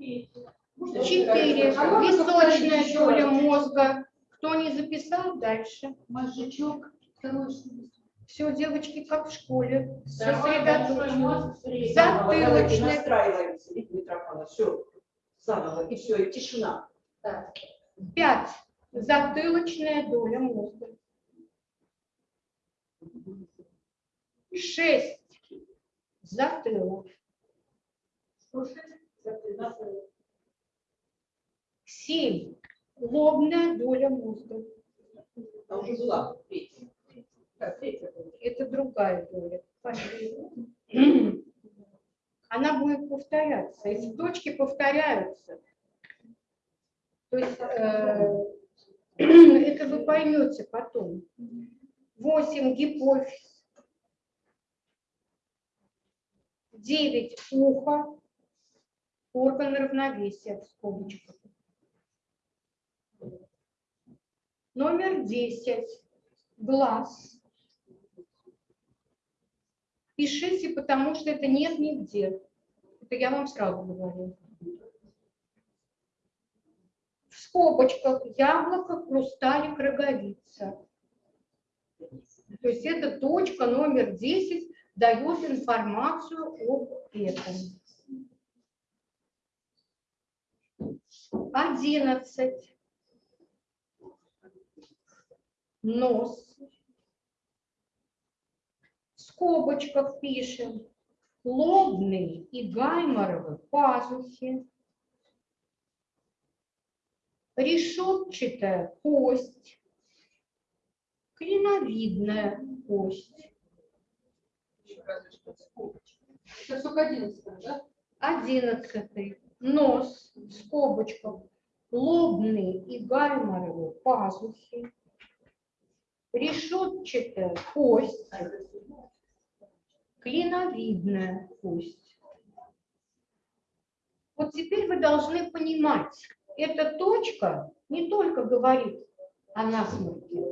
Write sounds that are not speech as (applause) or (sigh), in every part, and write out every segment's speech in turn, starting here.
Четыре. Височная доля мозга. Кто не записал, дальше. Мозжечок, что Все, девочки, как в школе. Сосредоточены. Затылочная. Настраиваемся, все, заново, и все, и тишина. Так. Пять. Затылочная доля мозга. Шесть. Затылок. Семь. Лобная доля мозга. А уже была третья. Это другая доля. Она будет повторяться. Эти точки повторяются. То есть э, это вы поймете потом. Восемь гипофиз. Девять ухо. Орган равновесия в скобочках. Номер десять. Глаз. Пишите, потому что это нет нигде. Это я вам сразу говорю. В скобочках яблоко, хрусталик, роговица. То есть эта точка номер 10 дает информацию об этом. 11. Нос. В скобочках пишем лобные и гайморовые пазухи, решетчатая кость, клиновидная кость. Это только одиннадцатое, да? Одиннадцатый. Нос в скобочках. Лобные и гайморовые пазухи. Решетчатая кость. Клиновидная кость. Вот теперь вы должны понимать, эта точка не только говорит о насморке,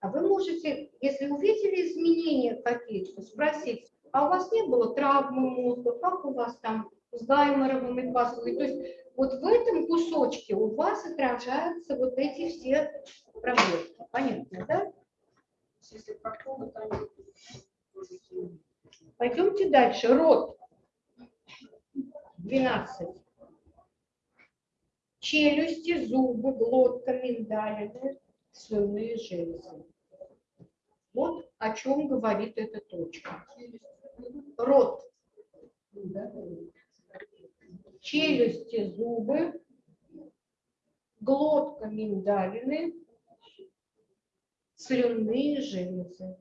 а вы можете, если увидели изменения какие-то, спросить, а у вас не было травмы мозга, как у вас там с гайморовыми пазухами? То есть вот в этом кусочке у вас отражаются вот эти все проблемы. Понятно, да? Если они Пойдемте дальше. Рот. 12. Челюсти, зубы, глотка, миндалины, слюнные железы. Вот о чем говорит эта точка. Рот. Челюсти, зубы, глотка, миндалины, слюнные железы.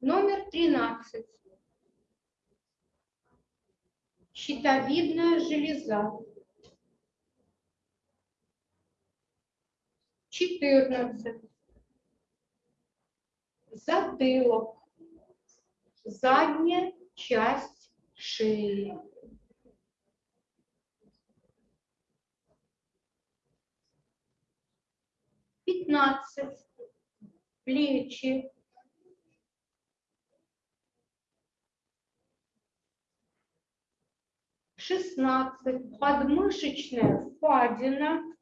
Номер 13. Щитовидная железа. 14. Затылок. Задняя часть шеи. Пятнадцать. Плечи. Шестнадцать. Подмышечная впадина.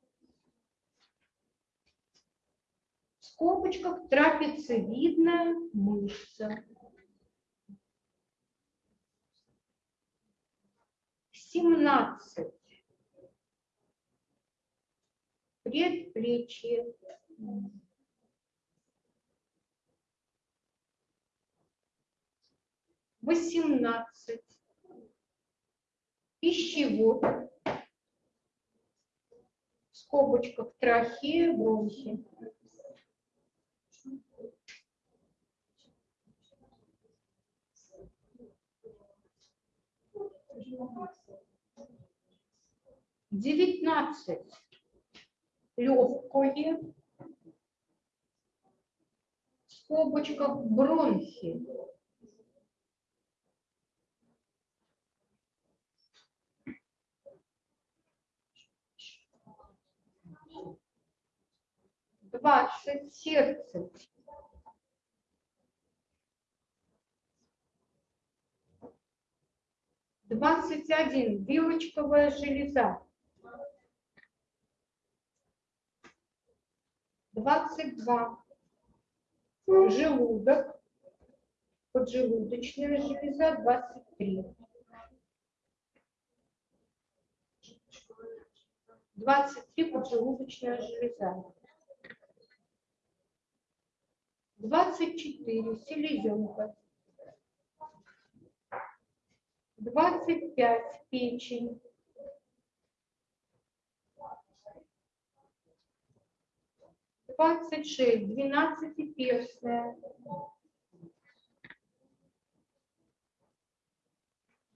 В скобочках трапециевидная мышца. Семнадцать. Предплечье. Восемнадцать. Пищевод. В скобочках трахея, бронхи. Девятнадцать. Легкое. В скобочках бронхи. Двадцать. Сердце. 21. Вилочковая железа. 22. Желудок. Поджелудочная железа. 23. 23. Поджелудочная железа. 24. Селезенка. 25. Печень. 26. Двенадцатиперстная.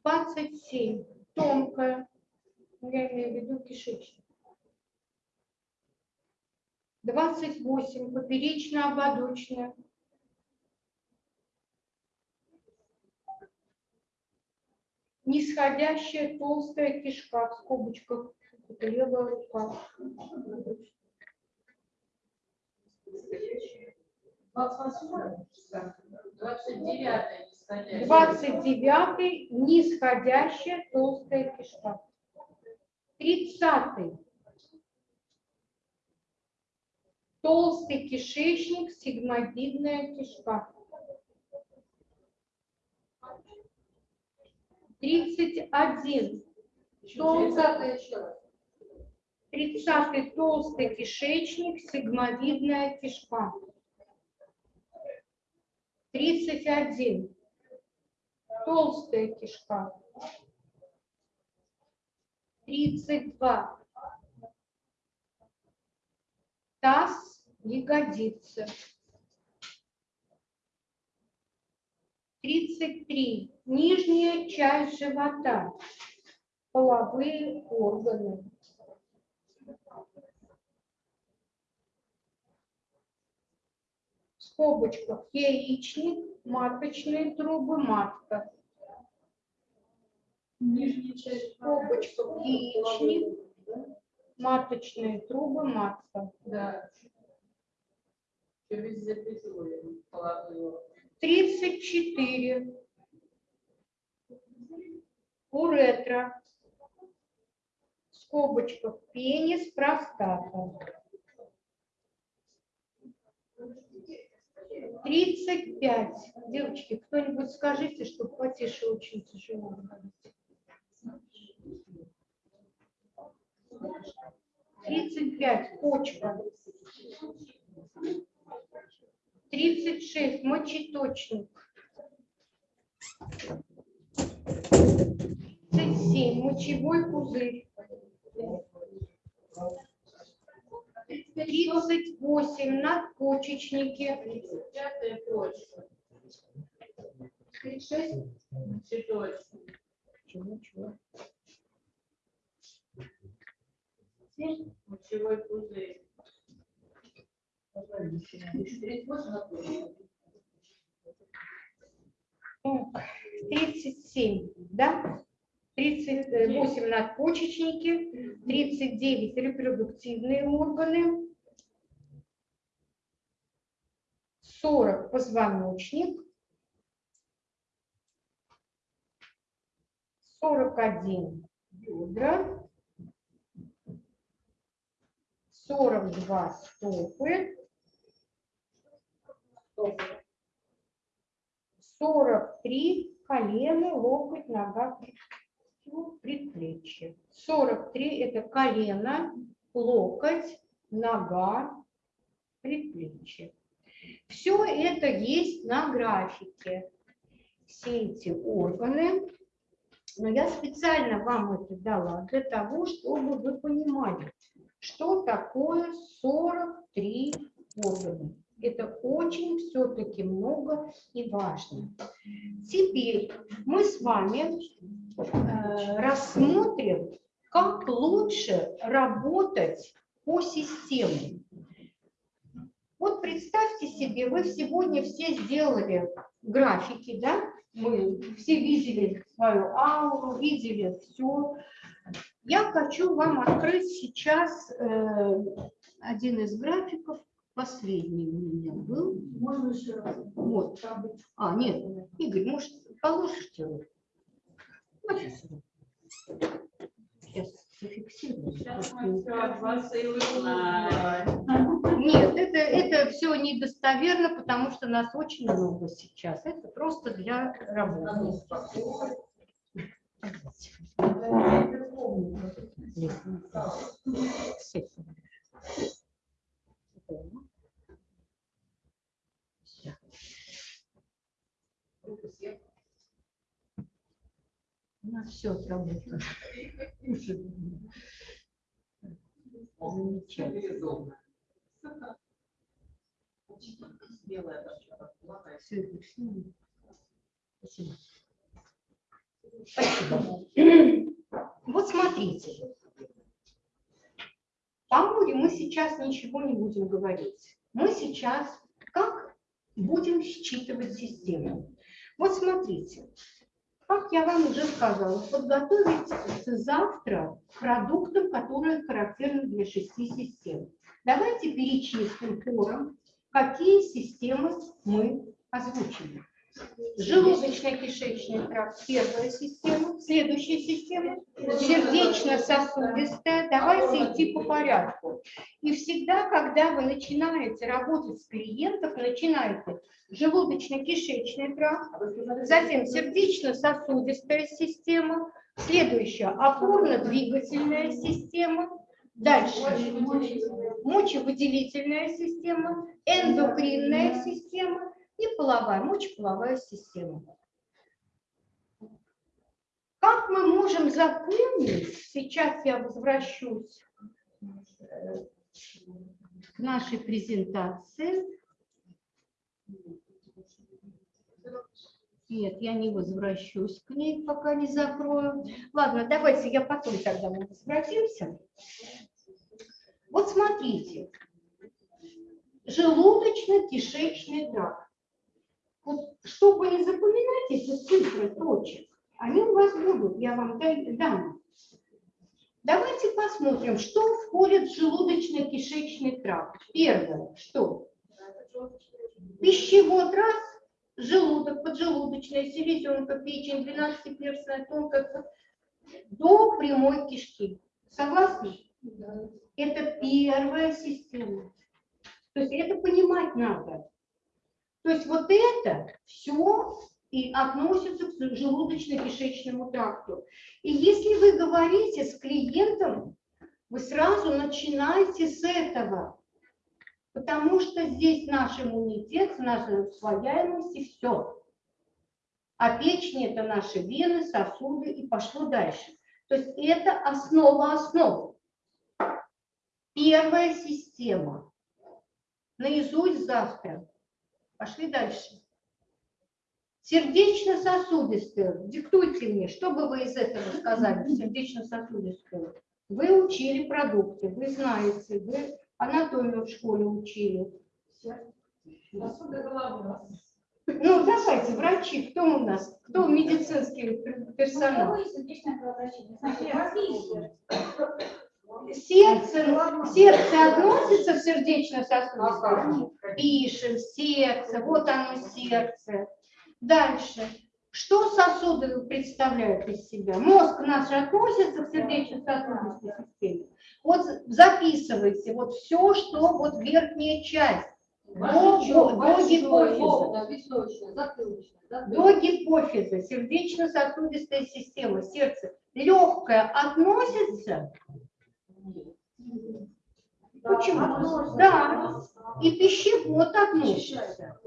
27. Тонкая. Ну, Я имею в виду кишечник. 28. Поперечно-ободочная. Нисходящая толстая кишка в скобочках. Левая рука. Двадцать девятое, нисходящее. 29 нисходящая толстая кишка. 30 толстый кишечник, сигмовидная кишка. 31 Тридцатое еще раз. 30 толстый кишечник, сигмовидная кишка. 31 толстая кишка. 32 таз, ягодицы. 33 нижняя часть живота, половые органы. В скобочках яичник, маточные трубы, матка. Нижняя часть. В скобочках яичник, маточные трубы, матка. Да. Через запятую половую. 34 уретра. В скобочках пенис, простата. 35. Девочки, кто-нибудь скажите, что потише очень тяжело говорить. 35. Почка. 36. Мочеточник. 37. Мочевой пузырь. 38. Надпочечники. Пятая почка. 36. Цветочек. Чего, чего? Мочевой пузырь. Тридцать восемь на почку. Так, 37, да? 38 надпочечники, 39 репродуктивные органы, 40 позвоночник, 41 бедра, 42 стопы, 43 колено, локоть, нога, предплечье. 43 это колено, локоть, нога, предплечье. Все это есть на графике. Все эти органы. Но я специально вам это дала для того, чтобы вы понимали, что такое 43 органа. Это очень все-таки много и важно. Теперь мы с вами э, рассмотрим, как лучше работать по системе. Вот представьте себе, вы сегодня все сделали графики, да? Мы все видели свою ауру, видели все. Я хочу вам открыть сейчас э, один из графиков, последний у меня был. Можно еще раз. Вот. А, нет, Игорь, может, положите руку? Сейчас зафиксирую. Сейчас мы все от вас и узнаем. Нет, это, это все недостоверно, потому что нас очень много сейчас. Это просто для работы. У нас все отработано. Замечательно. Спасибо. Спасибо. Вот смотрите. По море мы сейчас ничего не будем говорить. Мы сейчас как будем считывать систему. Вот смотрите. Как я вам уже сказала, подготовить завтра к продуктам, которые характерны для шести систем. Давайте перечислим хором, какие системы мы озвучили. Желудочно-кишечный тракт – первая система. Следующая система – сердечно-сосудистая. Давайте идти по порядку. И всегда, когда вы начинаете работать с клиентом, начинаете желудочно-кишечный тракт, затем сердечно-сосудистая система, следующая – опорно-двигательная система, дальше мочевыделительная система, эндокринная система и половая, мочеполовая система. Как мы можем запомнить, сейчас я возвращусь э, к нашей презентации. Нет, я не возвращусь к ней, пока не закрою. Ладно, давайте я потом тогда мы возвратимся. Вот смотрите, желудочно-кишечный тракт. Вот, чтобы не запоминать эти цифры точек, они у вас будут, я вам дам. Давайте посмотрим, что входит в желудочно-кишечный тракт. Первое, что? Пищевод раз, желудок, поджелудочная, селезенка, печень, 12-перстная, тонкая, до прямой кишки. Согласны? Это первая система. То есть это понимать надо. То есть вот это все и относится к желудочно-кишечному тракту. И если вы говорите с клиентом, вы сразу начинаете с этого. Потому что здесь наш иммунитет, наша усвояемость и все. А печень – это наши вены, сосуды и пошло дальше. То есть это основа основ. Первая система. Наизусть завтра. Пошли дальше. Сердечно-сосудистую. Диктуйте мне, что бы вы из этого сказали, (laughs) сердечно-сосудистую. Вы учили продукты, вы знаете, вы анатомию в школе учили. Посуда головы. Ну, давайте, врачи, кто у нас? Кто медицинский персонал? Сердце, сердце относится в сердечно-сосудистую? Пишем, сердце, вот оно сердце. Дальше. Что сосуды представляют из себя? Мозг наш относится к сердечно-сосудистой системе. Вот записывайте вот все, что вот верхняя часть. До, до, до гипофиза. До гипофиза, сердечно-сосудистая система, сердце. Легкое относится? Почему? Да. И пищевод относится.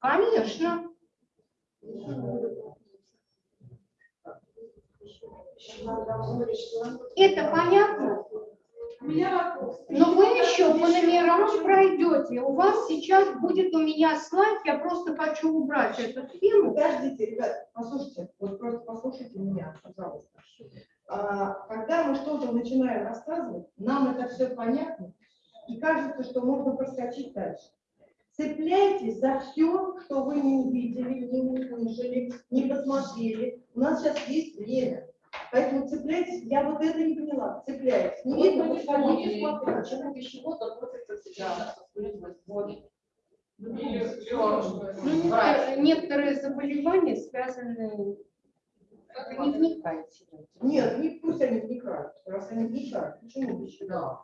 Конечно. Это понятно? Но вы еще по номерам пройдете. У вас сейчас будет у меня слайд, я просто хочу убрать эту схему. Подождите, ребят, послушайте, вот просто послушайте меня, пожалуйста. А, Когда мы что-то начинаем рассказывать, нам это все понятно, и кажется, что можно проскочить дальше. Цепляйтесь за все, что вы не увидели, не услышали, не посмотрели. У нас сейчас есть время. Поэтому цепляйтесь, я вот это не поняла, цепляйтесь. Не видно, вот ходите, смотрите. Почему пищевод относится всегда к вводит? Ну, некоторые, некоторые заболевания связаны Не вникайте. в это. Нет, не, пусть они вникают. Раз они вникают, почему еще? Да.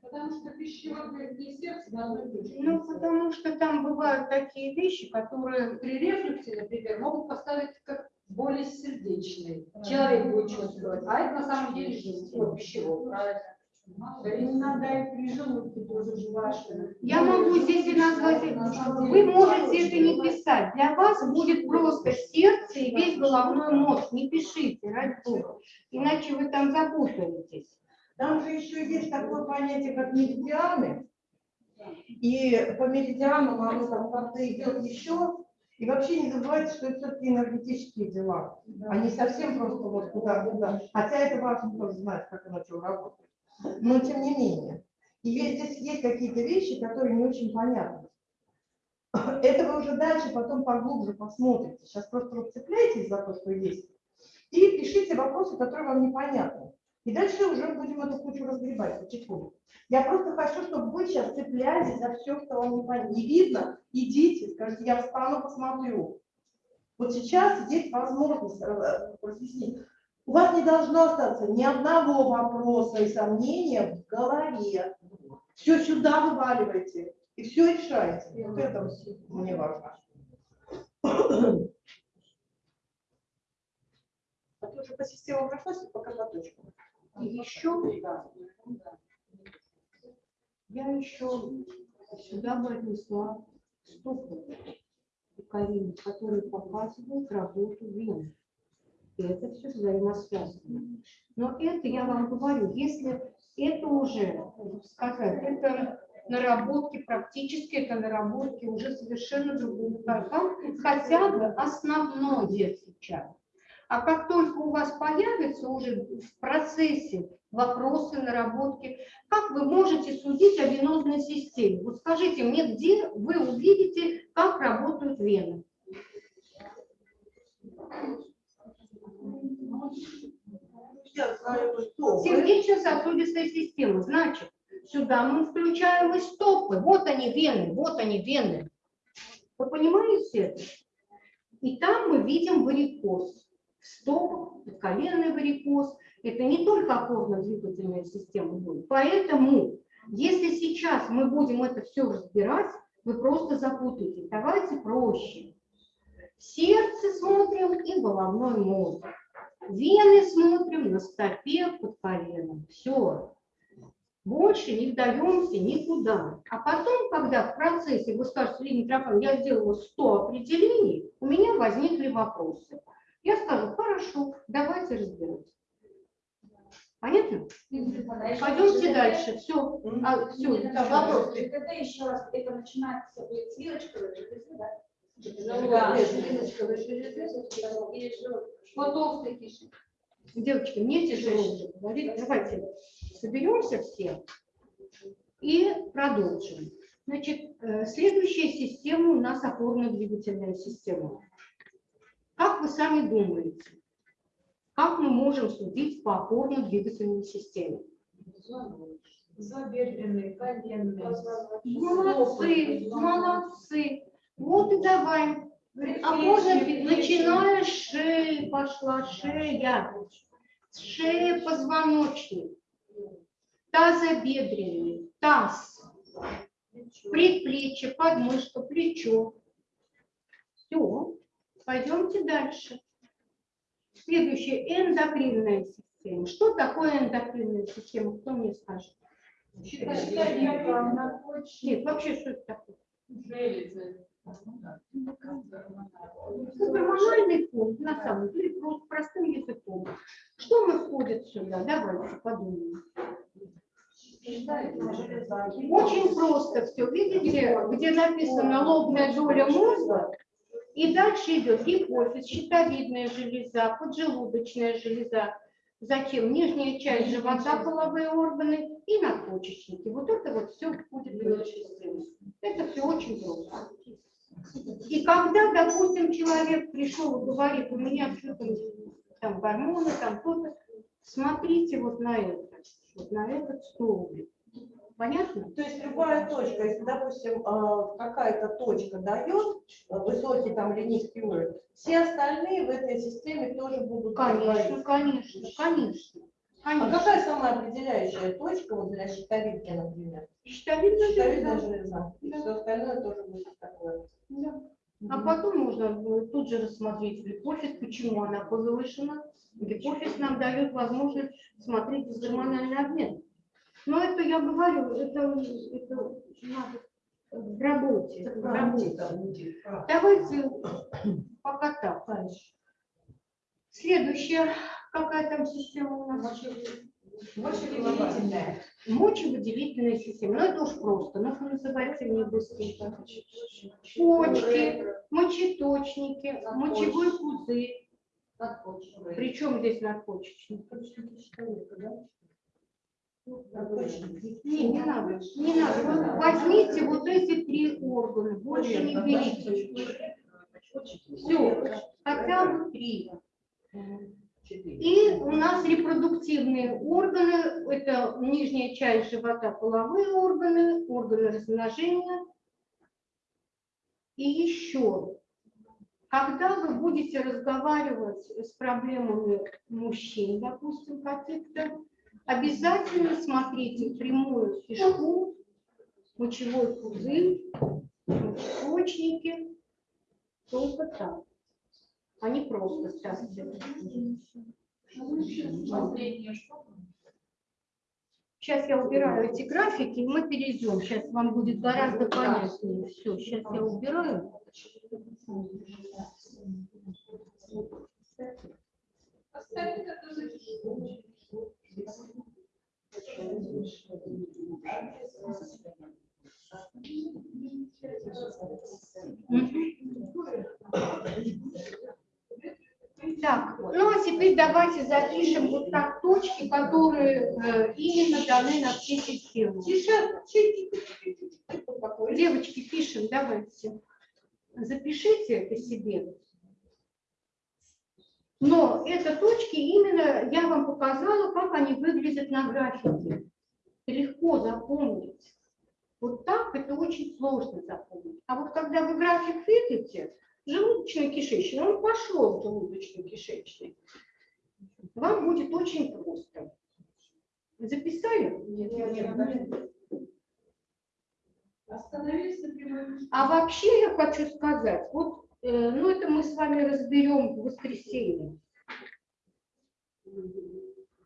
Потому что пищевод и сердце должны быть. Ну, потому что там бывают такие вещи, которые... При рефлюксе, например, могут поставить как более сердечный. Человек будет чувствовать, а это на самом деле жизнь, пищевод, правильно? Да не надо тоже. Я могу здесь и назвать, вы можете это не писать. Для вас будет просто сердце и весь головной мозг. Не пишите, ради бога. Иначе вы там запутаетесь. Там же еще есть такое понятие, как меридианы. И по меридианам оно там как-то идет еще. И вообще не забывайте, что это все-таки энергетические дела. Они совсем просто вот куда-куда. Хотя это важно знать, как оно что работает. Но тем не менее. И есть, здесь есть какие-то вещи, которые не очень понятны. Это вы уже дальше потом поглубже посмотрите. Сейчас просто вот цепляйтесь за то, что есть. И пишите вопросы, которые вам непонятны. И дальше уже будем эту кучу разгребать потихоньку. Я просто хочу, чтобы вы сейчас цеплялись за все, что вам не, не видно. Идите, скажите, я встану, посмотрю. Вот сейчас есть возможность э, разъяснить. У вас не должно остаться ни одного вопроса и сомнения в голове. Все сюда вываливайте и все решайте. Вот это мне важно. А ты уже по системам прошлась или пока по точкам? И еще я еще сюда бы отнесла стопы Карины, которые показывают работу вен. И это все взаимосвязано. Но это я вам говорю, если это уже, сказать, это наработки, практически это наработки уже совершенно другого кайфа, хотя бы основной сейчас. А как только у вас появятся уже в процессе вопросы, наработки, как вы можете судить о венозной системе? Вот скажите мне, где вы увидите, как работают вены? Сердечно-сосудистая система. Значит, сюда мы включаем и стопы. Вот они вены, вот они вены. Вы понимаете это? И там мы видим варикоз. В стопах, коленный варикоз. Это не только опорно-двигательная система будет. Поэтому, если сейчас мы будем это все разбирать, вы просто запутаетесь. Давайте проще. Сердце смотрим и головной мозг. Вены смотрим на стопе под коленом. Все. Больше не вдаемся никуда. А потом, когда в процессе вы скажете, Лидия Митрофановна, я сделала 100 определений, у меня возникли вопросы. Я скажу, хорошо, давайте разбирать. Понятно? Пойдемте дальше. Все. А, все, вопрос. ЖКТ еще раз, это начинается будет с ЖКТ, да? Вот толстый кишек. Девочки, мне тяжело говорить. Давайте соберемся все и продолжим. Значит, э, следующая система у нас опорно-двигательная система. Как вы сами думаете, как мы можем судить по опорно-двигательной системе? Забедренные, коленные. Молодцы, молодцы. Вот и давай. Говорит, А можно, начиная с шеи, пошла шея. Шея, позвоночник. Тазобедренный, таз, предплечье, подмышка, плечо. Все, пойдемте дальше. Следующее, эндокринная система. Что такое эндокринная система? Кто мне скажет? Нет, вообще, что это такое? Железы. Гормональный фонд, на самом деле, просто простым языком. Что мы сюда? Давайте подумаем. Очень просто все. Видите, где написано лобная доля мозга, и дальше идет гипофиз, щитовидная железа, поджелудочная железа, затем нижняя часть живота, половые органы и надпочечники. Вот это вот все входит в эту систему. Это все очень просто. И когда, допустим, человек пришел и говорит, у меня что-то там гормоны, там кто-то, смотрите вот на это, вот на этот столбик. Понятно? То есть любая точка, если, допустим, а, какая-то точка дает а, высокий там или низкий уровень, все остальные в этой системе тоже будут Конечно, говорить. конечно, конечно. А какая самая определяющая точка вот для щитовидки, например? Щитовидная Щитовидная железа. железа. И Да. все остальное тоже будет такое. Да. А потом можно э, тут же рассмотреть гипофиз, почему она повышена. Гипофиз нам дает возможность смотреть гормональный обмен. Но это я говорю, это, это надо в работе. В работе. Давайте пока так. Следующая, какая там система у нас? Мочевыделительная. Мочевыделительная система. Ну это уж просто. Ну-ка называйте мне быстренько. Почки, мочеточники, мочевой пузырь. Причем здесь надпочечник? Не, не надо, не надо. Вот возьмите вот эти три органа, больше не берите. Все, хотя бы три. И у нас репродуктивные органы, это нижняя часть живота, половые органы, органы размножения. И еще, когда вы будете разговаривать с проблемами мужчин, допустим, каких-то, обязательно смотрите прямую кишку, мочевой пузырь, мочеточники, только так, не просто что? Сейчас я убираю эти графики, и мы перейдем. Сейчас вам будет гораздо понятнее. Все, сейчас я убираю. Оставить это за Так, теперь давайте запишем вот так точки, которые э, именно даны на все системы. Девочки, пишем, давайте. Запишите это себе. Но это точки именно, я вам показала, как они выглядят на графике. Легко запомнить. Вот так это очень сложно запомнить. А вот когда вы график видите, желудочно-кишечный, он пошел в желудочно-кишечный, вам будет очень просто. Записали? Остановились на прямой А вообще я хочу сказать, вот, э, ну это мы с вами разберем в воскресенье.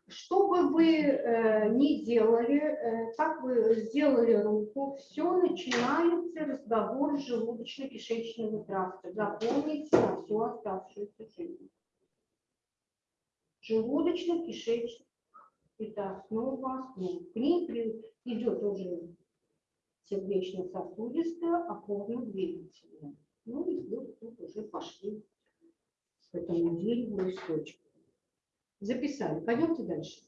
Что бы вы э, ни делали, э, как вы сделали руку, все начинается разговор с желудочно-кишечного тракта. Запомните на всю оставшуюся жизнь. Желудочно-кишечный – это основа основ. К ней идет уже сердечно-сосудистая, опорно-двигательная. Ну и тут уже пошли к этому дереву источку. Записали. Пойдемте дальше.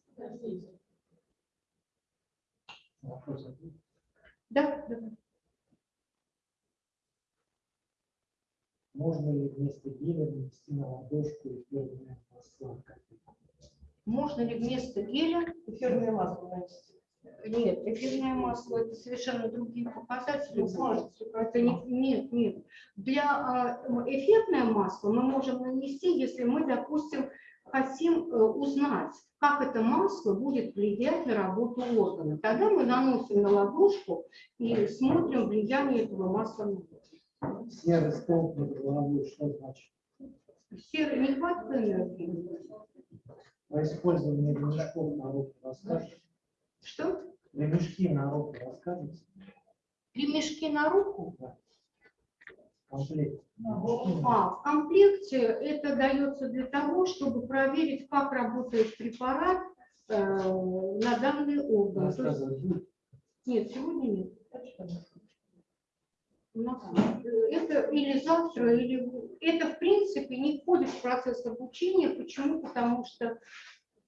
Да, да. Можно ли вместо геля нанести на ладошку эфирное масло? Можно ли вместо геля Эфирное масло нанести. Нет, эфирное масло это совершенно другие показатели. Ну, Это не, нет, нет. Для а, эффектное масло мы можем нанести, если мы, допустим, хотим э, узнать, как это масло будет влиять на работу органа. Тогда мы наносим на ладошку и смотрим влияние этого масла на орган. Серый столб над головой, что значит? Серый нехватка энергии. Про использование ремешков на руку расскажете? Что? Ремешки на руку расскажете? Ремешки на руку? Комплект. А, в комплекте это дается для того, чтобы проверить, как работает препарат э, на данный орган. Есть-? Нет, сегодня нет. Это или завтра, или это в принципе не входит в процесс обучения. Почему? Потому что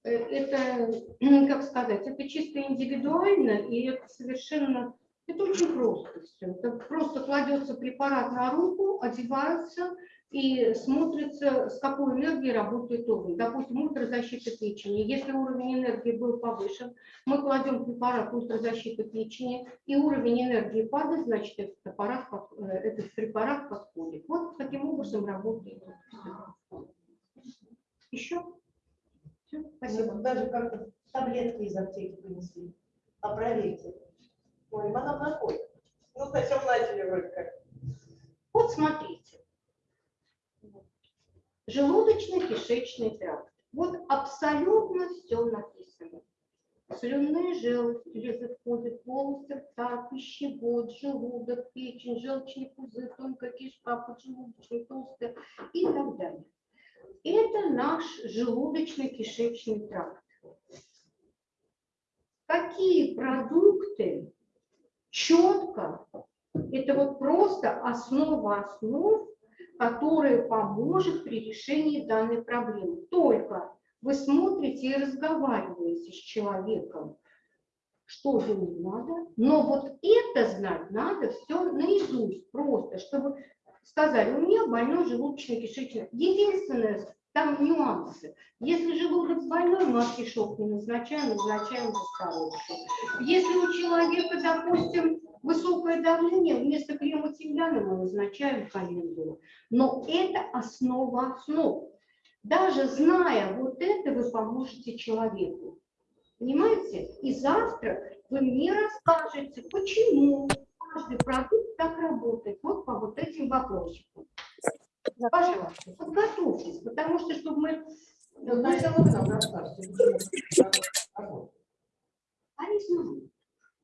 э, это, (clears throat) как сказать, это чисто индивидуально, и это совершенно, это очень просто все. Это просто кладется препарат на руку, одевается, и смотрится, с какой энергией работает уровень. Допустим, ультрозащита печени. Если уровень энергии был повышен, мы кладем препарат ультрозащиты печени, и уровень энергии падает, значит, этот препарат, э, этот препарат подходит. Вот таким образом работает. Еще? Все, спасибо. Спасибо. Даже как-то таблетки из аптеки принесли. А проверьте. Ой, она находит. Ну, сначала начали вроде как. Вот смотрите. Желудочно-кишечный тракт. Вот абсолютно все написано. Слюнные железы входят, полости рта, пищевод, желудок, печень, желчный пузырь, тонкая кишка, поджелудочная, толстая и так далее. Это наш желудочно-кишечный тракт. Какие продукты четко это вот просто основа основ, которая поможет при решении данной проблемы. Только вы смотрите и разговариваете с человеком, что ему надо, но вот это знать надо все наизусть, просто, чтобы сказали, у меня больной желудочно-кишечный. Единственное, там нюансы. Если желудок больной, мы артишок не назначаем, назначаем засторовку. Если у человека, допустим, высокое давление, вместо крема тимьяна мы назначаем календулу. Но это основа основ. Даже зная вот это, вы поможете человеку. Понимаете? И завтра вы мне расскажете, почему каждый продукт так работает. Вот по вот этим вопросикам. Пожалуйста, подготовьтесь, потому что, чтобы мы... Ну, сначала вы нам расскажете. почему. А не знаю.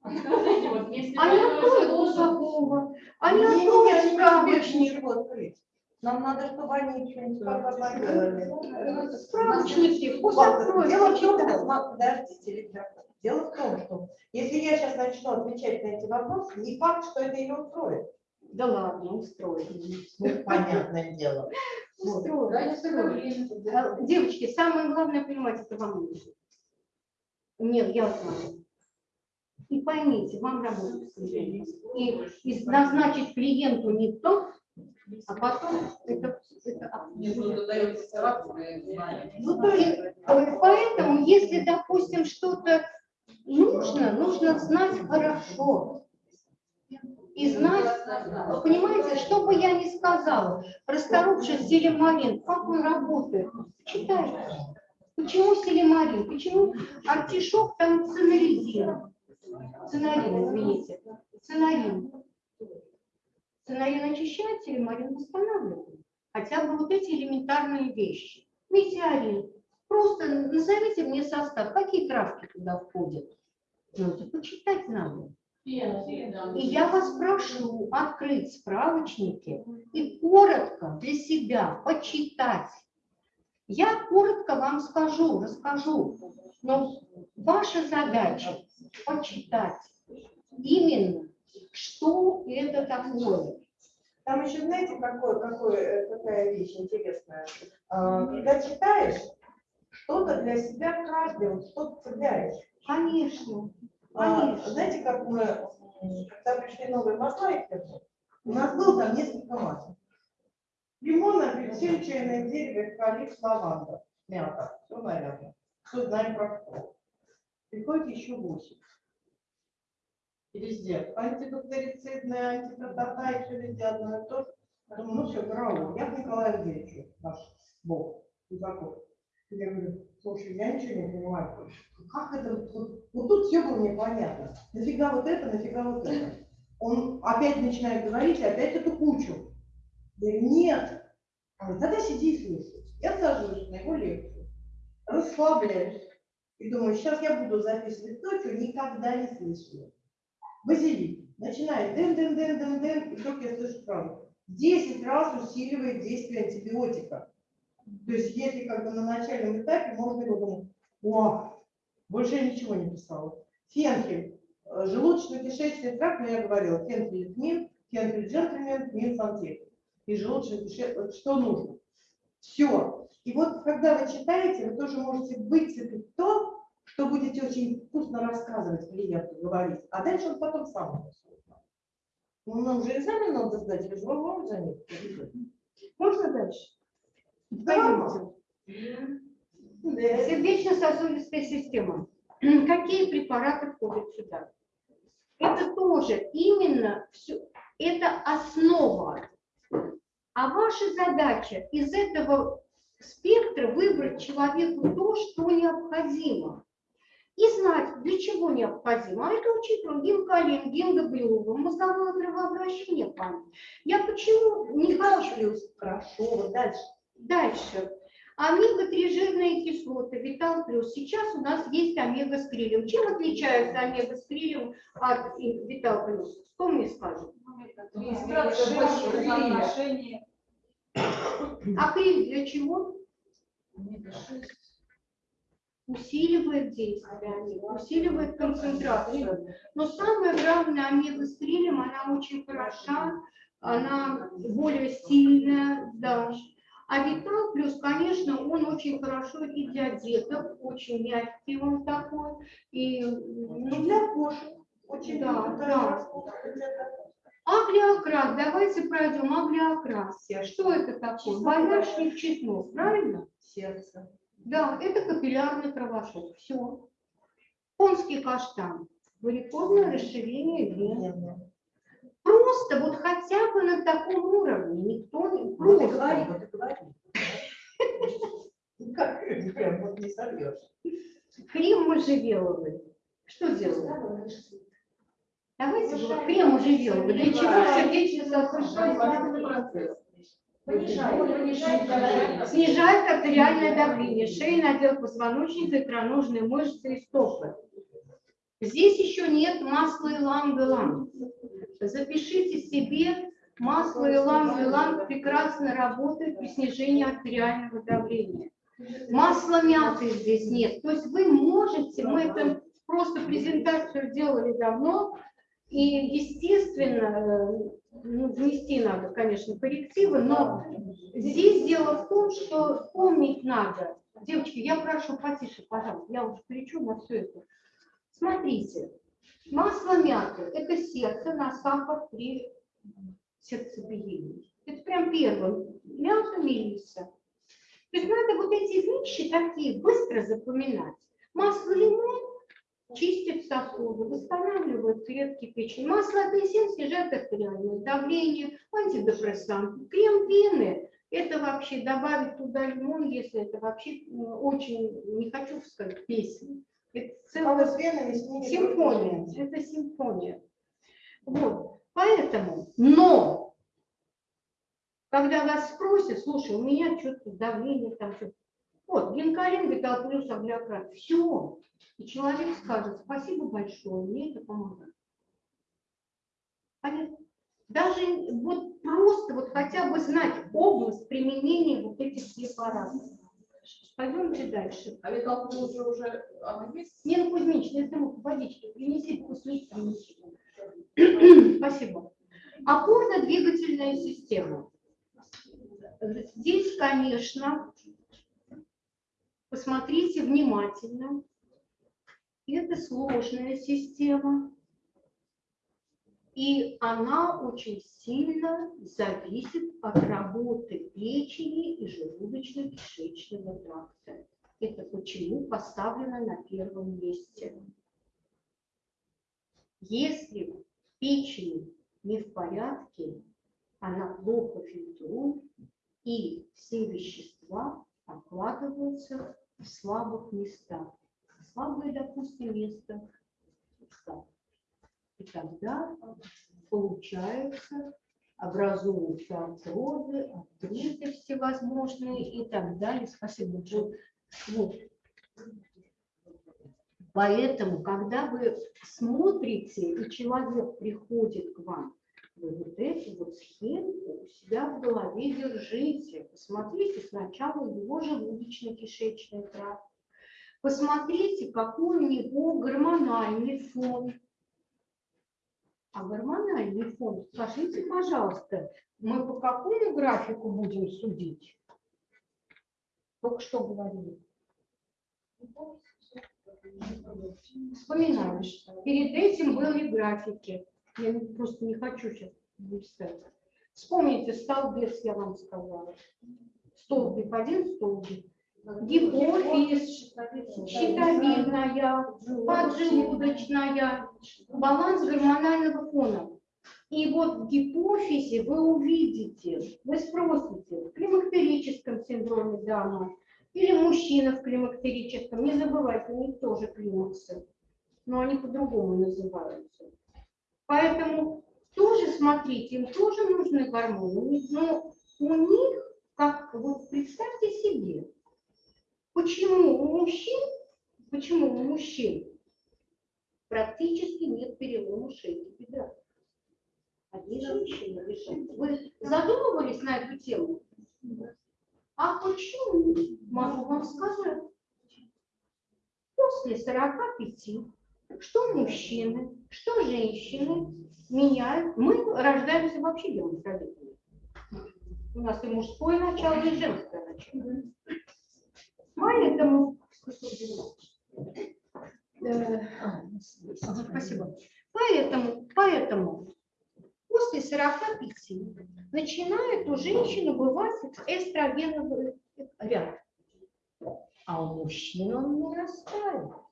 Скажите, вот если А откроют желудок, Гусакова, а они справочник. ничего открыть. Нам надо, чтобы они что-нибудь поделали. Э, Справочники, пусть откроют, Дело в том, что, сма- подождите, Виктор, дело в том, что если я сейчас начну отвечать на эти вопросы, не факт, что это ее устроит. Да ладно, устроят. Ну, понятное дело. Только устроят. время. Э, Девочки, самое главное понимать, это вам нужно. Нет, я знаю. И поймите, вам клиентом. И, и назначить клиенту не то, а потом это, это. Ну, то есть, Поэтому, если, допустим, что-то нужно, нужно знать хорошо. И знать, вы понимаете, что бы я ни сказала, расторопший селемарин, как он работает, читайте. Почему селемарин? Почему артишок там цинаридин? Цинарин, извините. Цинарин. Цинарин очищает, селемарин восстанавливает. Хотя бы вот эти элементарные вещи. Метеорин. Просто назовите мне состав, какие травки туда входят. Ну, это почитать надо. И я вас прошу открыть справочники и коротко для себя почитать. Я коротко вам скажу, расскажу, но ваша задача почитать именно, что это такое. Там еще, знаете, какое, какое, э, какая вещь интересная. А, Когда читаешь, что-то для себя каждый, вот что-то цепляешь. Конечно, А, конечно. знаете, как мы, когда пришли новые масла, у нас было там несколько масел. Лимон, апельсин, чайное дерево, эвкалипт, лаванда, мята. Все, наверное. Все знаем про что. Приходит еще восемь. И везде антибактерицидное, антитата, и все везде одно и то же. Думаю, ну все, караул. Я к Николаю Андреевичу, наш бог, Кузаков. Я говорю, слушай, я ничего не понимаю. Как это, вот, вот- тут все было непонятно. Нафига вот это, нафига вот это. Он опять начинает говорить, и опять эту кучу. Я говорю, нет. Он тогда сиди и слушай. Я сажусь на его лекцию, расслабляюсь. И думаю, сейчас я буду записывать то, что никогда не слышала. Базилик. Начинает дын-дын-дын-дын-дын, и вдруг я слышу фразу. 10 раз усиливает действие антибиотика. То есть если как бы на начальном этапе можно его думать, о, больше я ничего не писала. Фенхель, э, желудочно-кишечный тракт, ну я говорила, фенхель тмин, фенхель джентльмен, тмин сантехник. И желудочно-кишечный, что нужно. Все. И вот когда вы читаете, вы тоже можете выцепить то, что будете очень вкусно рассказывать клиенту, говорить, а дальше он потом сам. Ну, нам же экзамен надо сдать, или же вы можете за них? В Можно дальше? Да. Пойдемте. Сердечно-сосудистая система. (clears throat) Какие препараты входят сюда? Это тоже именно все, это основа. А ваша задача из этого спектра выбрать человеку то, что необходимо. И знать, для чего необходимо. А это учитываем гинкалин, гингоблюву, мозговое кровообращение, память. Я почему не хочу Хорошо, дальше. Дальше. Омега-3 жирные кислоты, Витал плюс. Сейчас у нас есть омега с крилем. Чем отличается омега с крилем от и- Витал плюс? Кто Отношения. А криль для чего? Усиливает действие, усиливает концентрацию. Но самое главное, омега с крилем, она очень хороша, она более сильная, да. А Витал плюс, конечно, он очень хорошо и для деток, очень мягкий он такой. И Ну, для кошек. Очень Да, да. Аглиокрас, давайте пройдем аглиокрас. Что это такое? Боярышник чеснок, правильно? Сердце. Да, это капиллярный кровошок. Все. Конский каштан. Варикозное расширение вен. Просто вот хотя бы на таком уровне. Никто не... И Просто. говори, вот говори. Как прям вот не сорвешь. Крем можжевеловый. Что делаем? Давайте вот крем можжевеловый. Для чего сердечно-сосудистая процесс. Снижает артериальное давление, шейный отдел позвоночника, икроножные мышцы и стопы. Здесь еще нет масла иланг-иланг. Запишите себе, масло иланг-иланг прекрасно работает при снижении артериального давления. Масла мяты здесь нет. То есть вы можете, мы это просто презентацию делали давно, и, естественно, э, ну, внести надо, конечно, коррективы, но здесь дело в том, что помнить надо. Девочки, я прошу потише, пожалуйста, я уже кричу на все это. Смотрите, масло мяты – это сердце на сахар при сердцебиении. Это прям первое. Мята, мелиса. То есть надо вот эти вещи такие быстро запоминать. Масло лимон чистит сосуды, восстанавливает клетки печени. Масло апельсин снижает артериальное давление, антидепрессант. Крем вены – это вообще добавить туда лимон, если это вообще ну, очень, не хочу сказать, песня. Это А целая ними симфония. Это симфония. Вот. Поэтому, но, когда вас спросят, слушай, у меня что-то давление там, что вот, гинкалин, витал плюс, аглиократ, все. И человек скажет, спасибо большое, мне это помогает. Понятно? Даже вот просто вот хотя бы знать область применения вот этих препаратов. Пойдемте дальше. А Витал плюс уже, уже есть? Нина Кузьминична, если вы водички принесите, вкусные Спасибо. Опорно-двигательная система. Здесь, конечно, посмотрите внимательно. Это сложная система. И она очень сильно зависит от работы печени и желудочно-кишечного тракта. Это почему поставлено на первом месте. Если печень не в порядке, она плохо фильтрует, и все вещества откладываются слабых местах. Слабое, допустим, место. И тогда получается, образуются артрозы, артриты всевозможные и так далее. Спасибо. Вот. Вот. Поэтому, когда вы смотрите, и человек приходит к вам, вот эту вот схемку у себя в голове держите. Посмотрите сначала его желудочно-кишечный тракт. Посмотрите, какой у него гормональный фон. А гормональный фон, скажите, пожалуйста, мы по какому графику будем судить? Только что говорили. Вспоминаешь. Перед этим были графики. Я просто не хочу сейчас листать. Вспомните, столбец, я вам сказала. Столбик один, столбик. Гипофиз, щитовидная, поджелудочная, баланс гормонального фона. И вот в гипофизе вы увидите, вы спросите, в климактерическом синдроме Дауна или мужчина в климактерическом, не забывайте, у них тоже климаксы, но они по-другому называются. Поэтому тоже смотрите, им тоже нужны гормоны, но у них, как вот представьте себе, почему у мужчин, почему у мужчин практически нет перелома шейки бедра. Одни женщины решают. Вы задумывались на эту тему? А почему? Могу вам сказать. После 45, что мужчины, что женщины меняют. Мы рождаемся вообще гермафродитами. У нас и мужское начало, и женское начало. Поэтому... Спасибо. Поэтому, поэтому после 45 начинает у женщины бывать эстрогеновый ряд. А у мужчин он нарастает.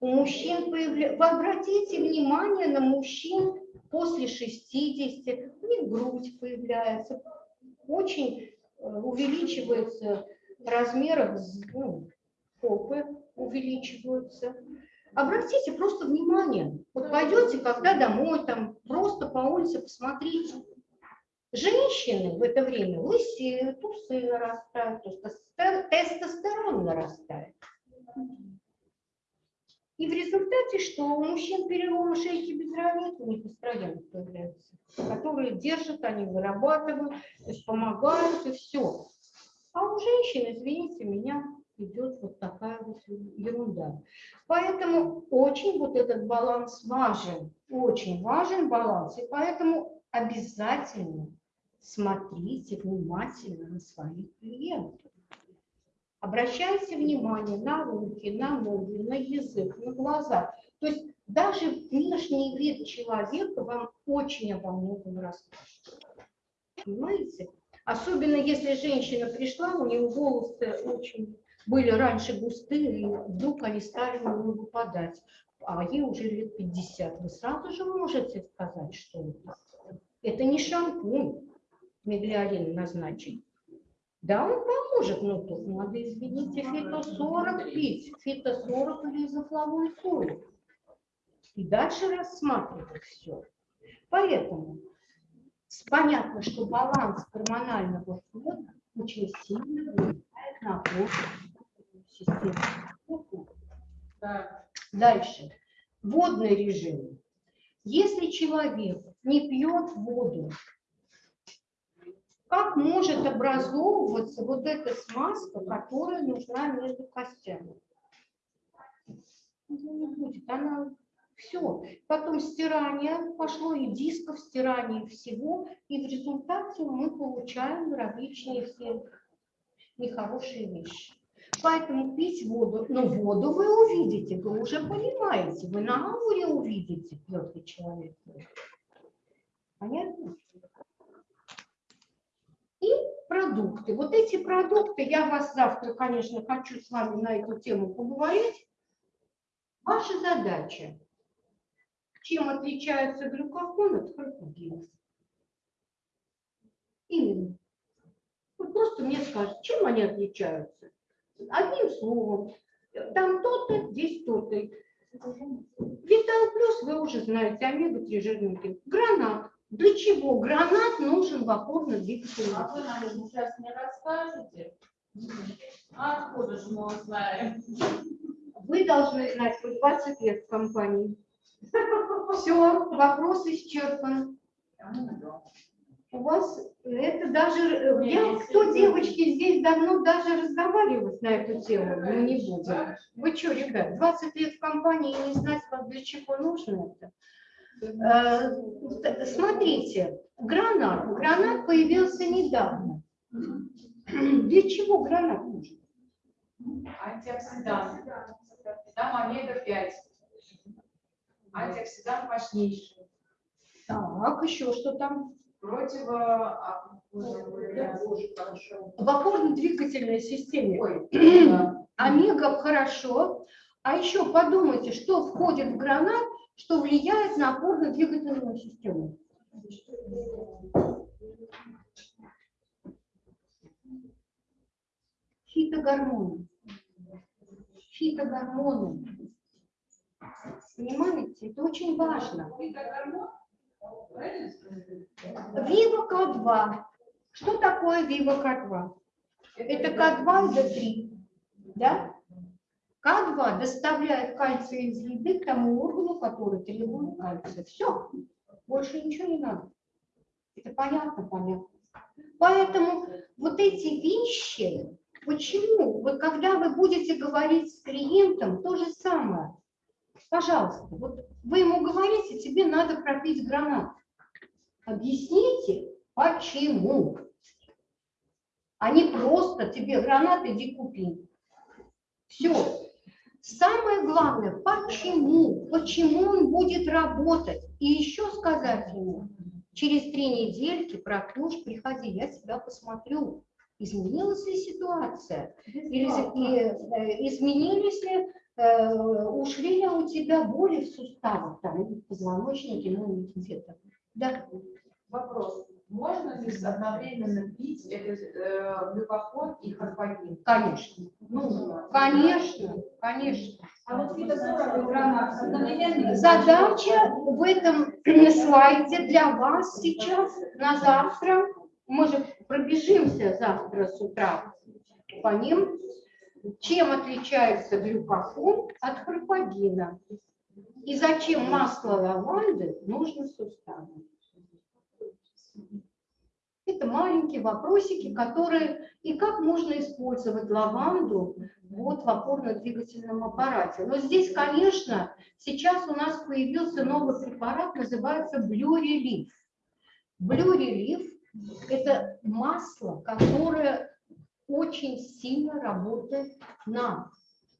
У мужчин появляется... Обратите внимание на мужчин после 60, у них грудь появляется, очень э, увеличивается размерах ну, попы увеличиваются. Обратите просто внимание. Вот пойдете, когда домой, там просто по улице посмотрите. Женщины в это время лысеют, усы нарастают, тестостер- тестостерон нарастает. И в результате, что у мужчин перелома шейки бедра нет, у них эстроген появляется, которые держат, они вырабатывают, то есть помогают и все. А у женщин, извините меня, идет вот такая вот ерунда. Поэтому очень вот этот баланс важен, очень важен баланс. И поэтому обязательно смотрите внимательно на своих клиентов. Обращайте внимание на руки, на ноги, на язык, на глаза. То есть даже внешний вид человека вам очень обо многом расскажет. Понимаете? Особенно если женщина пришла, у нее волосы очень были раньше густые, и вдруг они стали нее выпадать. А ей уже лет 50. Вы сразу же можете сказать, что это. Не шампунь меглиалин назначить. Да, он поможет, но тут надо, извините, фито-40 пить, фито-40 или изофлавоид соль. И дальше рассматривать все. Поэтому понятно, что баланс гормонального фона очень сильно влияет на систему. Дальше. Водный режим. Если человек не пьет воду, как может образовываться вот эта смазка, которая нужна между костями? Не будет, она все. Потом стирание пошло, и дисков, стирание всего, и в результате мы получаем различные все нехорошие вещи. Поэтому пить воду, но воду вы увидите, вы уже понимаете, вы на ауре увидите, ли человек. Понятно? Продукты. Вот эти продукты, я вас завтра, конечно, хочу с вами на эту тему поговорить. Ваша задача, чем отличаются глюкофон от фрукогенез. Именно. Вот просто мне скажут, чем они отличаются. Одним словом, там то-то, здесь то-то. Витал плюс вы уже знаете, омега-3 жирники. Гранат. Для чего гранат нужен в опорно-двигательном а вы нам сейчас не расскажете? А откуда же мы узнаем? Вы должны знать, вы 20 лет в компании. (laughs) Все, вопрос исчерпан. У вас это даже, э, Не, я, если кто девочки здесь давно даже разговаривать на эту тему, мы не будем. Вы что, ребят, 20 лет в компании и не знать, для чего нужно это? Э, Смотрите, гранат. Гранат появился недавно. Для чего гранат нужен? Антиоксидант. Там омега-5. Антиоксидант мощнейший. Так, еще что там? Противо... а. В опорно-двигательной системе. Ой, да. Омега хорошо. А еще подумайте, что входит в гранат, что влияет на опорно-двигательную систему. Фитогормоны. Фитогормоны. Понимаете, это очень важно. Вива К2. Что такое Вива К2? Это К2 и Д3. Да? К2 доставляет кальций из еды к тому органу, который требует кальция. Все. Больше ничего не надо. Это понятно, понятно. Поэтому вот эти вещи, почему? Вот когда вы будете говорить с клиентом, то же самое. Пожалуйста, вот вы ему говорите, тебе надо пропить гранат. Объясните, почему. А не просто тебе гранат, иди купи. Все. Самое главное, почему? Почему он будет работать? И еще сказать ему, через три недельки пропьешь, приходи, я тебя посмотрю. Изменилась ли ситуация? Или и, э, изменились ли, э, ушли ли у тебя боли в суставах, там, в позвоночнике, ну, где-то. Да. Вопрос. Можно ли одновременно пить этот э, глюкофон и харпагин? Конечно. Нужно. Конечно, конечно. А вот? Задача в этом (clears throat) слайде для вас сейчас на завтра. Мы же пробежимся завтра с утра по ним. Чем отличается глюкофон от харпагина? И зачем масло лаванды нужно суставам? Это маленькие вопросики, которые и как можно использовать лаванду вот в опорно-двигательном аппарате. Но здесь, конечно, сейчас у нас появился новый препарат, называется Blue Relief. Blue Relief – это масло, которое очень сильно работает на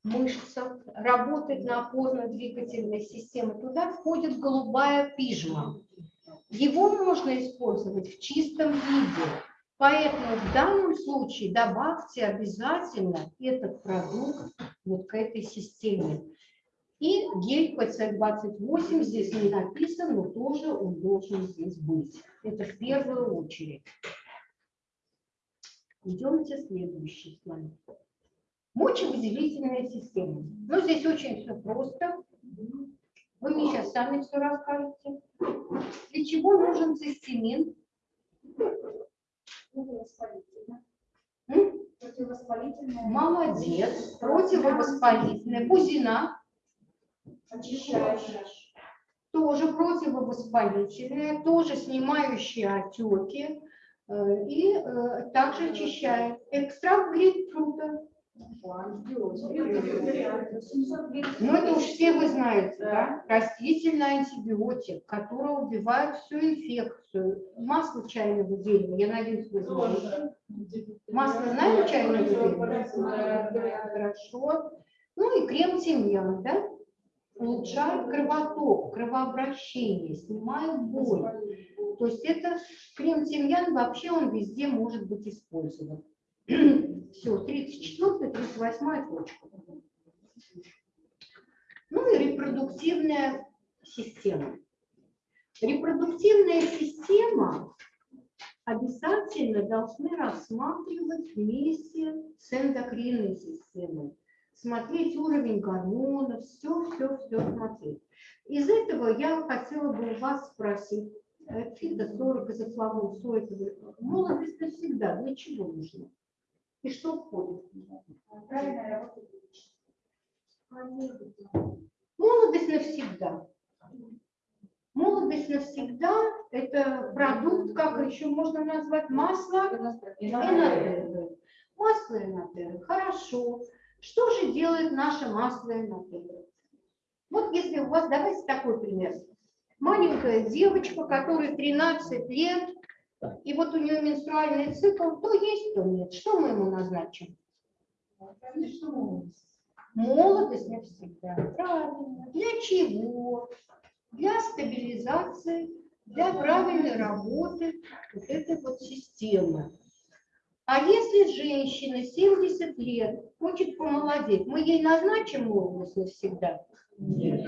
мышцах, работает на опорно-двигательной системе. Туда входит голубая пижма. Его можно использовать в чистом виде. Поэтому в данном случае добавьте обязательно этот продукт вот к этой системе. И гель PC28 здесь не написан, но тоже он должен здесь быть. Это в первую очередь. Идемте следующий слайд. Мочевыделительная система. Ну, здесь очень все просто. Вы мне сейчас сами все расскажете. Для чего нужен цистимин? М? Молодец. Противовоспалительная. Бузина. Тоже противовоспалительная, тоже снимающая отеки э, и э, также очищает. Экстракт грейпфрута. Ну, это уж все вы знаете, да? Растительный антибиотик, который убивает всю инфекцию. Масло чайного дерева, я надеюсь, вы знаете. Масло знаете чайного дерева? Хорошо. Ну и крем тимьян, да? Улучшает кровоток, кровообращение, снимает боль. То есть это крем тимьян вообще он везде может быть использован. Все, 34 38 точка. Ну и репродуктивная система. Репродуктивная система обязательно должны рассматривать вместе с эндокринной системой. Смотреть уровень гормонов, все, все, все смотреть. Из этого я хотела бы у вас спросить, э, фито-40 изофлавон, соевый, молодость навсегда, для чего нужно? И что входит? Молодость навсегда. Молодость навсегда – это продукт, как еще можно назвать, масло энотеры. Масло энотеры, хорошо. Что же делает наше масло энотеры? Вот если у вас, давайте такой пример. Маленькая девочка, которой 13 лет, и вот у нее менструальный цикл, то есть, то нет. Что мы ему назначим? Молодость навсегда. Правильно. Для чего? Для стабилизации для правильной работы вот этой вот системы. А если женщина 70 лет хочет помолодеть, мы ей назначим молодость навсегда? Нет.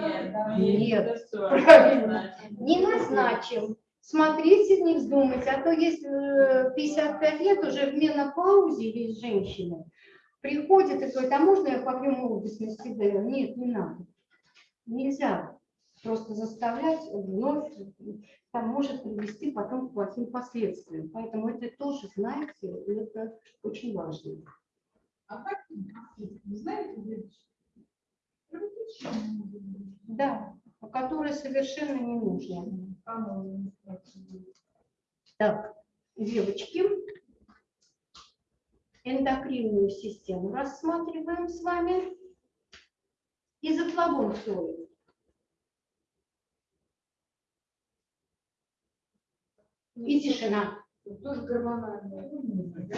Нет. Всё, Правильно. Не назначим. Смотрите, не вздумайте, а то э, 55 лет уже в менопаузе есть женщины, приходит и говорит, а можно я попью говорю, Нет, не надо. Нельзя просто заставлять вновь, там может привести потом к плохим последствиям. Поэтому это тоже, знаете, это очень важно. А как, вы знаете, Да, которые совершенно не нужны. Так, девочки, эндокринную систему рассматриваем с вами. Изофлавон стоит. И тишина. тоже гормональные.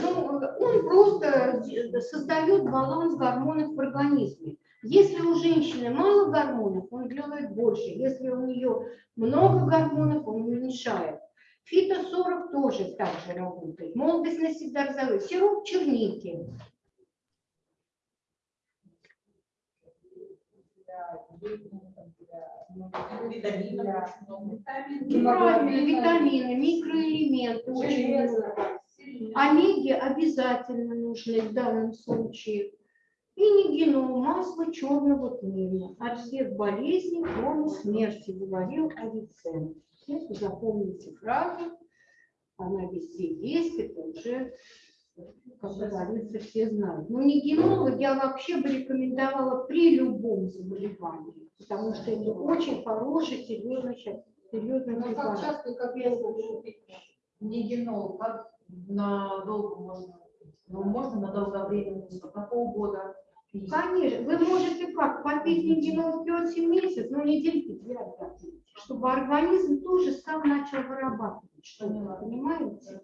Ну, он просто создает баланс гормонов в организме. Если у женщины мало гормонов, он делает больше. Если у нее много гормонов, он уменьшает. Фито 40 тоже так же работает. Молодость навсегда разовой. Сироп черники. Правильно, витамины, микроэлементы. Очень много. Омеги обязательно нужны в данном случае. И нигенол, масло черного тмина. От всех болезней, кроме смерти, говорил Авиценна. Если запомните фразу, она везде есть, это уже, как говорится, все знают. Но нигенол я вообще бы рекомендовала при любом заболевании, потому что это очень хороший, серьезный, серьезный Ну, как препарат. часто, как я слышу, Нигенол, как надолго можно? Ну, можно на долгое время, на полгода. Конечно, вы можете как, попить нигенол 5 месяцев, но недельки две отдохните, чтобы организм тоже сам начал вырабатывать что-то, понимаете?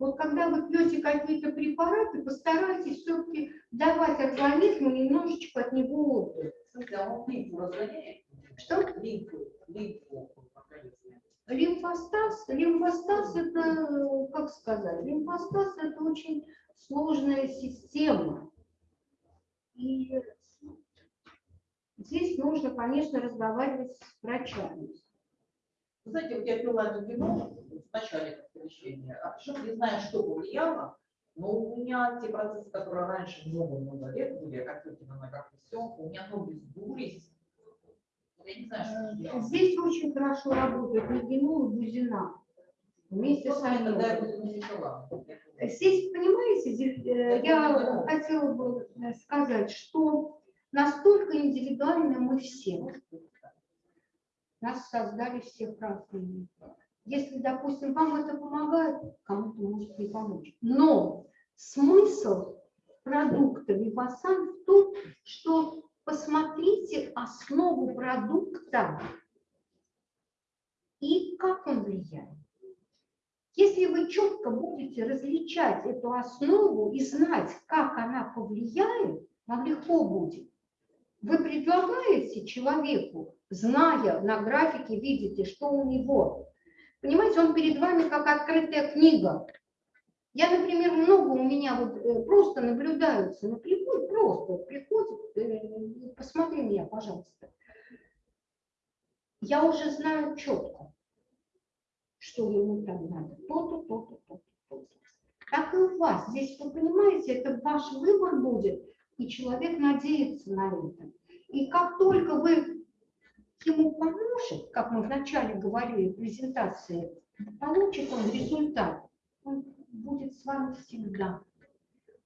Вот когда вы пьете какие-то препараты, постарайтесь все-таки давать организму немножечко от него отдых. А? Что? Лимфу. Лимфостаз, лимфостаз это, как сказать, лимфостаз это очень сложная система. И здесь нужно, конечно, разговаривать с врачами. Вы знаете, вот я пила генол в начале лечения, а причем не знаю, что повлияло, но у меня те процессы, которые раньше много-много лет были, как на как и все, у меня ноги сдулись. Я не знаю, что делать. Здесь очень хорошо работает легенол и бузина. Вместе с Вот я тогда Здесь, понимаете, э, я хотела бы э, сказать, что настолько индивидуально мы все. Нас создали всех разными. Если, допустим, вам это помогает, кому-то может не помочь. Но смысл продукта Вивасан в том, что посмотрите основу продукта и как он влияет. Если вы четко будете различать эту основу и знать, как она повлияет, вам легко будет. Вы предлагаете человеку, зная на графике, видите, что у него. Понимаете, он перед вами как открытая книга. Я, например, много у меня вот э, просто наблюдаются, ну, приходит, просто приходит, э, посмотри меня, пожалуйста. Я уже знаю четко, что ему там надо, то-то, то-то, то-то, то-то. Так и у вас. Здесь, вы понимаете, это ваш выбор будет, и человек надеется на это. И как только вы ему поможете, как мы вначале говорили в презентации, получит он результат, он будет с вами всегда.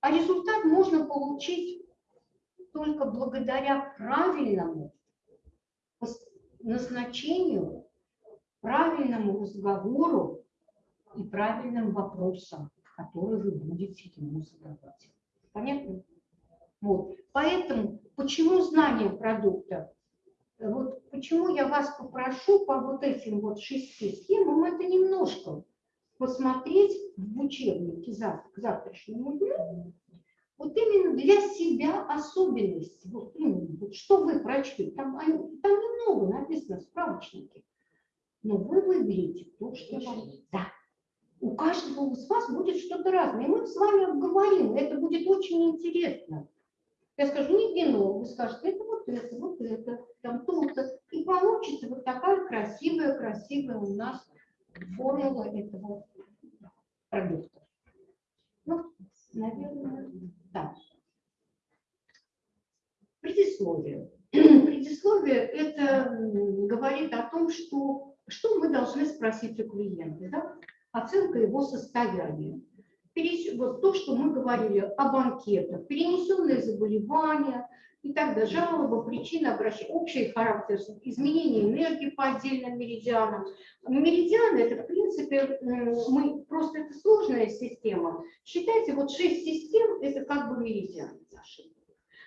А результат можно получить только благодаря правильному назначению, правильному разговору и правильным вопросам, которые вы будете ему задавать. Понятно? Вот. Поэтому, почему знание продукта? Вот почему я вас попрошу по вот этим вот шести схемам, это немножко посмотреть в учебнике завтра, к завтрашнему дню, вот именно для себя особенности, вот, именно, вот что вы прочли, там, там немного написано в справочнике. Но вы выберете то, что вам... Да. У каждого из вас будет что-то разное. И мы с вами обговорим. Это будет очень интересно. Я скажу, не вино, вы скажете, это вот это, вот это, там то-то. И получится вот такая красивая, красивая у нас формула этого продукта. Ну, наверное, да. Предисловие. (clears throat) Предисловие это говорит о том, что, что мы должны спросить у клиента. Да? Оценка его состояния. Вот то, что мы говорили о банкетах, перенесенные заболевания и так далее, жалобы, причины обращения, общий характер, изменения энергии по отдельным меридианам. Меридианы это, в принципе, мы, просто это сложная система. Считайте, вот шесть систем это как бы меридианы наши.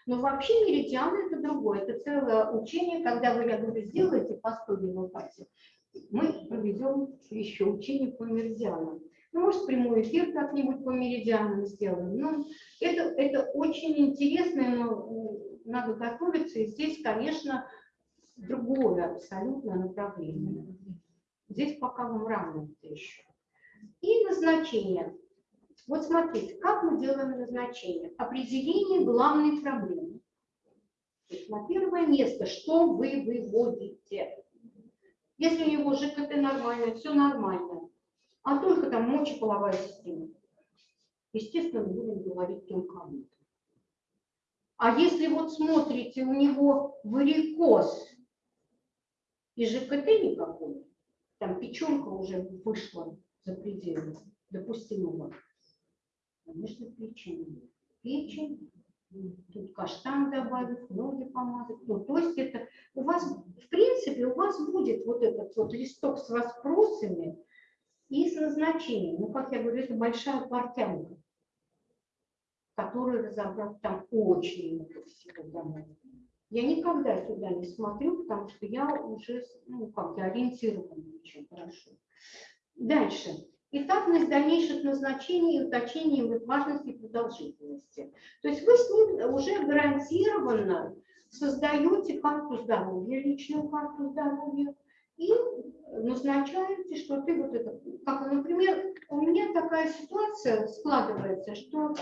Но вообще меридианы это другое, это целое учение, когда вы, я говорю, сделаете по 100 пальцев, мы проведем еще учение по меридианам. Ну, может, прямой эфир как-нибудь по меридианам сделаем. Ну, это, это очень интересно, но надо готовиться. И здесь, конечно, другое абсолютно направление. Здесь пока вам рано еще. И назначение. Вот смотрите, как мы делаем назначение. Определение главной проблемы. На первое место, что вы выводите. Если у него ЖКТ нормально, все нормально, а только там мочеполовая система. Естественно, будем говорить об этом. А если вот смотрите, у него варикоз и ЖКТ никакой, там печенка уже вышла за пределы допустимого, конечно, печень. Печень, тут каштан добавить, ноги помазать. Ну, то есть это у вас, в принципе, у вас будет вот этот вот листок с вопросами, и с назначением. Ну, как я говорю, это большая портянка, которую разобрать там очень много всего домой. Я никогда туда не смотрю, потому что я уже, ну, как я ориентирована очень хорошо. Дальше. Этапность дальнейших назначений и уточнения их важности и продолжительности. То есть вы с ним уже гарантированно создаете карту здоровья, личную карту здоровья, и назначаете, что ты вот это, как, например, у меня такая ситуация складывается, что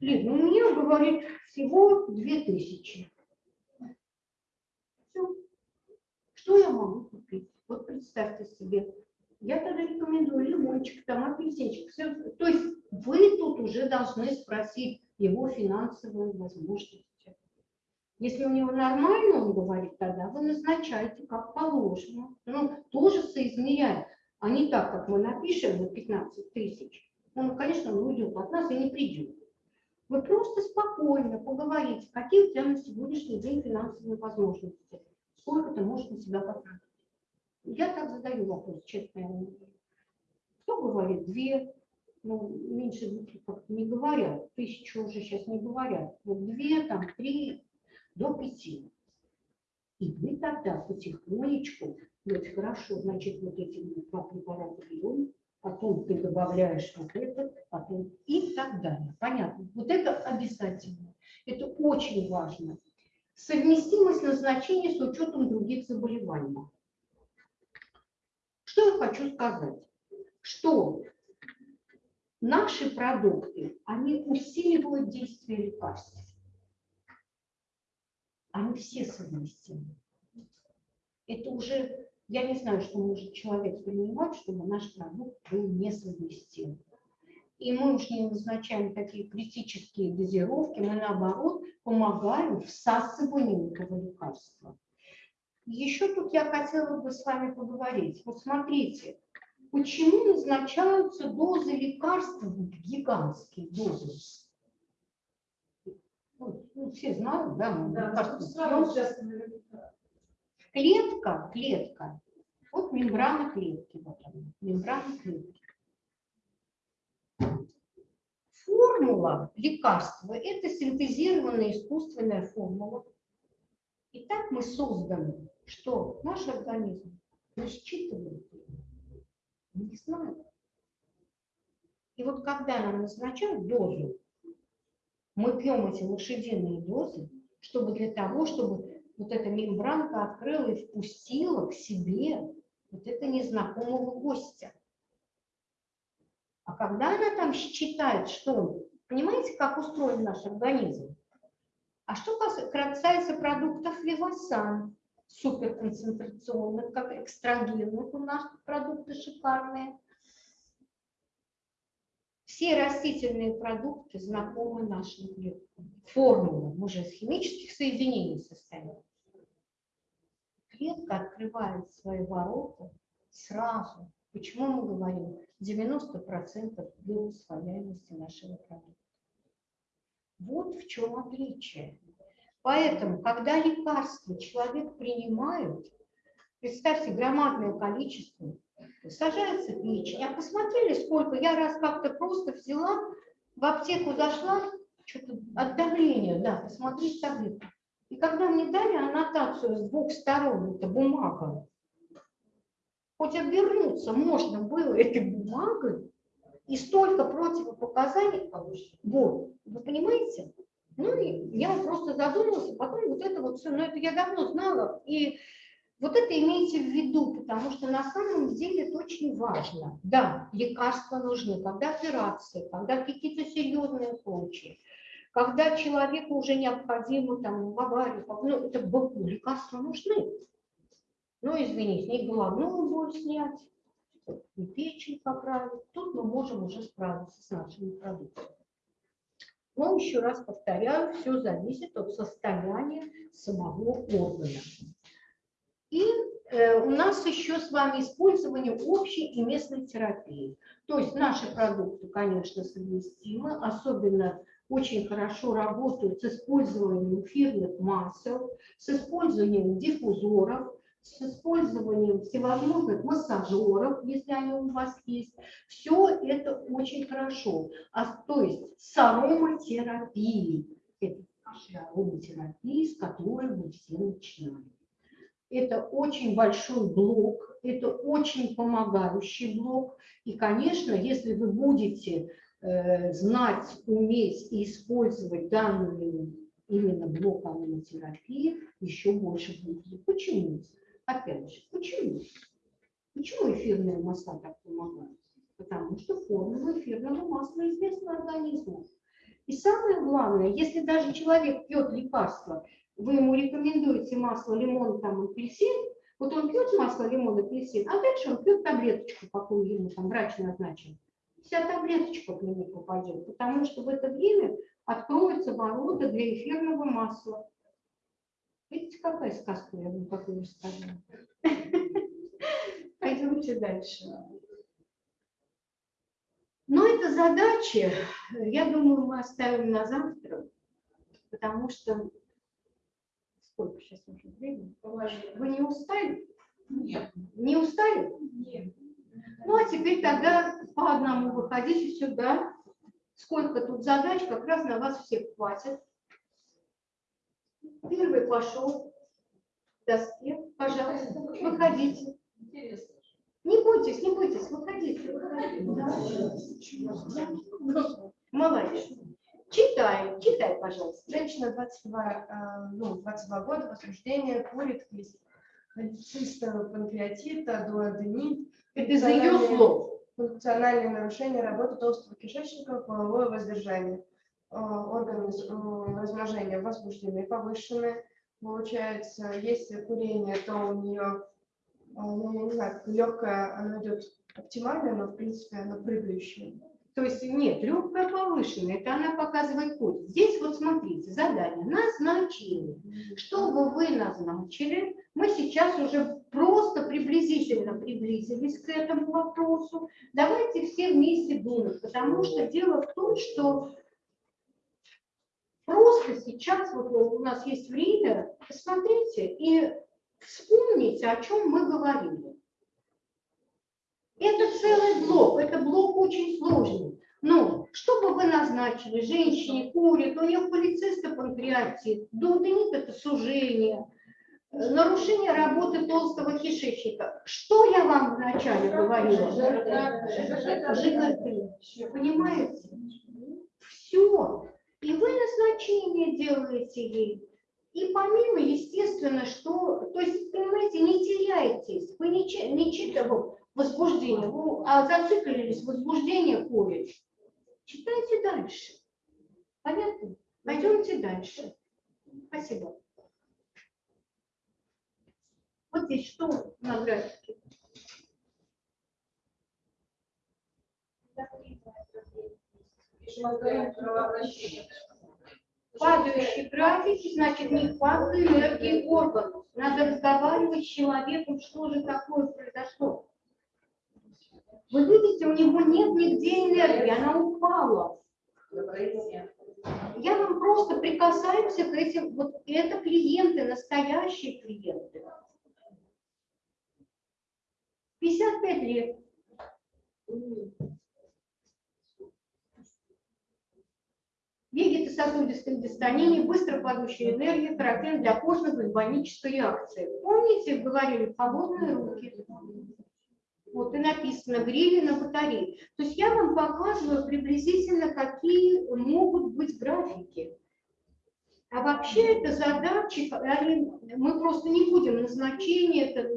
Лид, ну мне говорит всего 2000. Все. Что я могу купить? Вот представьте себе. Я тогда рекомендую лимончик, там апельсинчик. Всё. То есть вы тут уже должны спросить его финансовые возможности. Если у него нормально, он говорит, тогда вы назначаете как положено. Ну, тоже соизмеряем. А не так, как мы напишем на 15 тысяч. Ну, конечно, он уйдет от нас и не придет. Вы просто спокойно поговорите, какие у тебя на сегодняшний день финансовые возможности. Сколько ты можешь на себя потратить. Я так задаю вопрос, честно. Кто говорит две, ну, меньше двух не говорят. Тысячу уже сейчас не говорят. Вот две, там, три, до пяти. И вы тогда потихонечку, вот хорошо, значит, вот эти два препарата берем, потом ты добавляешь вот этот, потом и так далее. Понятно? Вот это обязательно. Это очень важно. Совместимость назначения с учетом других заболеваний. Что я хочу сказать? Что наши продукты, они усиливают действие лекарств они все совместимы. Это уже, я не знаю, что может человек принимать, чтобы наш продукт был несовместим. И мы уж не назначаем такие критические дозировки, мы наоборот помогаем всасыванию этого лекарства. Еще тут я хотела бы с вами поговорить. Вот смотрите, почему назначаются дозы лекарств, гигантские дозы? Ну, ну, все знают, да, мы Да, лекарства наверняка. Клетка, клетка. Вот мембрана клетки. Вот она, мембрана клетки. Формула лекарства – это синтезированная искусственная формула. И так мы созданы, что наш организм не считывает ее. Мы не знаем. И вот когда нам назначают дозу, мы пьем эти лошадиные дозы, чтобы для того, чтобы вот эта мембранка открыла и впустила к себе вот это незнакомого гостя. А когда она там считает, что он, понимаете, как устроен наш организм? А что касается продуктов Вивасан, суперконцентрационных, как экстрагенных, у нас продукты шикарные. Все растительные продукты знакомы нашим клеткам. Формула, мы же из химических соединений состоим. Клетка открывает свои ворота сразу. Почему мы говорим 90% биоусвояемости нашего продукта? Вот в чем отличие. Поэтому, когда лекарства человек принимает, представьте, громадное количество, сажается печень, а посмотрели, сколько, я раз как-то просто взяла, в аптеку зашла, что-то от давления, да, посмотреть таблетку. И когда мне дали аннотацию с двух сторон, это бумага, хоть обернуться можно было этой бумагой, и столько противопоказаний получить. Вот, вы понимаете? Ну, и я просто задумался, потом вот это вот все, но это я давно знала, и вот это имейте в виду, потому что на самом деле это очень важно. Да, лекарства нужны, когда операции, когда какие-то серьезные случаи, когда человеку уже необходимо там в аварию, ну, это боку, лекарства нужны. Ну, извините, не головную боль снять, и печень поправить. Тут мы можем уже справиться с нашими продуктами. Но еще раз повторяю, все зависит от состояния самого органа. И э, у нас еще с вами использование общей и местной терапии. То есть наши продукты, конечно, совместимы, особенно очень хорошо работают с использованием эфирных масел, с использованием диффузоров, с использованием всевозможных массажеров, если они у вас есть. Все это очень хорошо. А, то есть с ароматерапией. Это наша ароматерапия, с которой мы все начинаем. Это очень большой блок, это очень помогающий блок. И, конечно, если вы будете э, знать, уметь и использовать данную именно блок ароматерапии, еще больше будет. Почему? Опять же, почему? Почему эфирные масла так помогают? Потому что формула эфирного масла известна организму. И самое главное, если даже человек пьет лекарство, вы ему рекомендуете масло лимон, там, апельсин, вот он пьет масло лимон, апельсин, а дальше он пьет таблеточку, какую ему там врач назначил. Вся таблеточка к нему попадет, потому что в это время откроются ворота для эфирного масла. Видите, какая сказка я вам такую рассказала? (laughs) Пойдемте дальше. Но это задачи, я думаю, мы оставим на завтра, потому что сколько сейчас уже времени? Вы не устали? Нет. Не устали? Нет. Ну, а теперь тогда по одному выходите сюда. Сколько тут задач, как раз на вас всех хватит. Первый пошел к доске. Пожалуйста, выходите. Интересно. Не бойтесь, не бойтесь, выходите. выходите. Молодец. Читай, читай, пожалуйста. Женщина 22, э, ну, 22 года, возбуждение, курит, холецистого панкреатита, дуоденит. Это из ее слов. Функциональные нарушения работы толстого кишечника, половое воздержание. Э, Органы э, размножения возбуждены, повышены. Получается, если курение, то у нее, ну, я не знаю, легкое, оно идет оптимально, но в принципе оно прыгающее. То есть нет, легкая повышенная, это она показывает путь. Здесь вот смотрите, задание назначили. Что бы вы назначили, мы сейчас уже просто приблизительно приблизились к этому вопросу. Давайте все вместе думать, потому что дело в том, что просто сейчас вот у нас есть время, посмотрите и вспомните, о чем мы говорили. Это целый блок, это блок очень сложный. Но что бы вы назначили, женщине курит, у нее полициста панкреатит, дуоденит – это сужение, э, нарушение работы толстого кишечника. Что я вам вначале говорила? ЖКТ. Понимаете? Все. И вы назначение делаете ей. И помимо, естественно, что, то есть, понимаете, не теряйтесь, вы не, не читайте возбуждение, вы а зациклились, возбуждение курит. Читайте дальше. Понятно? Пойдемте дальше. Спасибо. Вот здесь что на графике? Падающие графики, значит, нехватка энергии органов. Надо разговаривать с человеком, что же такое произошло. Вы видите, у него нет нигде энергии, она упала. Я вам просто прикасаемся к этим, вот это клиенты, настоящие клиенты. 55 лет. Вегетососудистым дистонией, быстро падающая энергия, характерна для кожной гальванической реакции. Помните, говорили, холодные руки. Вот и написано грили на батарее. То есть я вам показываю приблизительно, какие могут быть графики. А вообще это задачи, мы просто не будем назначение, это,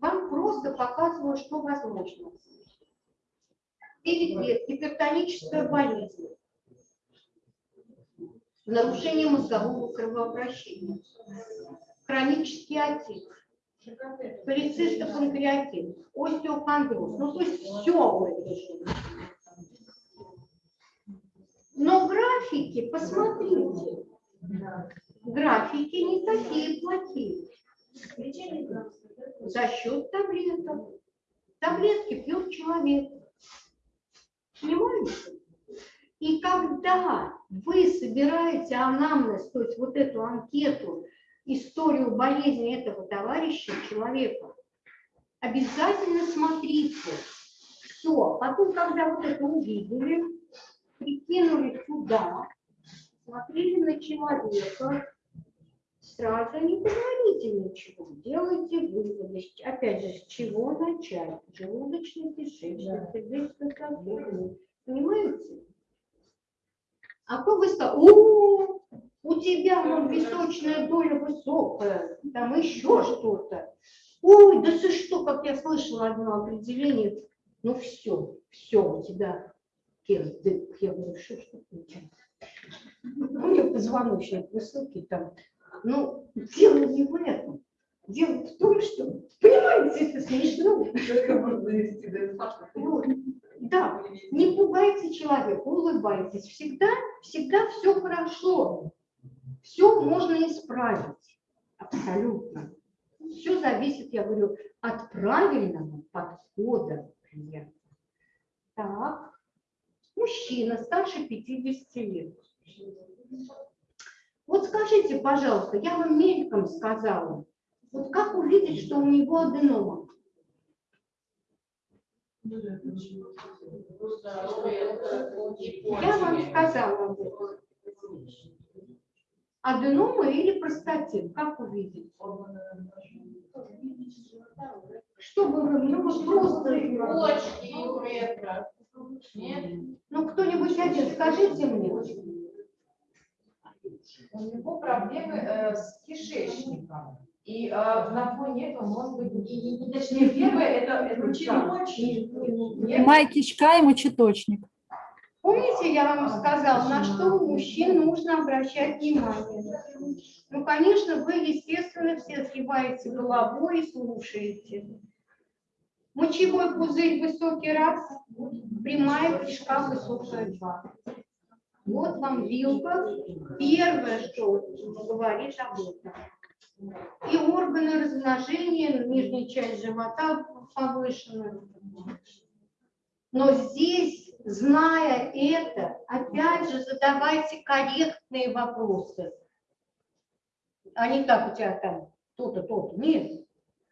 вам просто показываю, что возможно. 9 лет, гипертоническая болезнь, нарушение мозгового кровообращения, хронический отек, полицистопанкреатит, остеохондроз. Ну, то есть все в этой жизни. Но графики, посмотрите, графики не такие плохие. За счет таблеток. Таблетки пьет человек. Понимаете? И когда вы собираете анамнез, то есть вот эту анкету, историю болезни этого товарища, человека, обязательно смотрите все. Потом, когда вот это увидели, прикинули сюда, смотрели на человека, сразу не говорите ничего, делайте выводы. Опять же, с чего начать? Желудочный кишечник, сердечный сосуд. Понимаете? А то вы о, у тебя вон височная доля высокая, там еще что-то. Ой, да ты что, как я слышала одно определение, ну все, все, у тебя кирдык. Я говорю, что ж такое? У нее позвоночник высокий там. Ну, дело не в этом. Дело в том, что, понимаете, это смешно. Вот. Да, не пугайте человека, улыбайтесь. Всегда, всегда все хорошо. Все можно исправить. Абсолютно. Все зависит, я говорю, от правильного подхода клиента. Так. Мужчина старше 50 лет. Вот скажите, пожалуйста, я вам мельком сказала, вот как увидеть, что у него аденома? Я вам сказала. Аденома или простатит, как увидеть? Чтобы вы, ну просто, Почки, ну кто-нибудь один, скажите мне. У него проблемы э, с кишечником. И э, на фоне этого, может быть, и, и- и- точнее, первое, это, это Май кишка и мочеточник. Помните, я вам сказала, на что у мужчин нужно обращать внимание? Ну, конечно, вы, естественно, все сгибаете головой и слушаете. Мочевой пузырь высокий раз, прямая кишка высокая два. Вот вам вилка. Первое, что говорит об этом. И органы размножения, нижняя часть живота повышена. Но здесь, зная это, опять же задавайте корректные вопросы. А не так у тебя там то-то, то-то. Нет.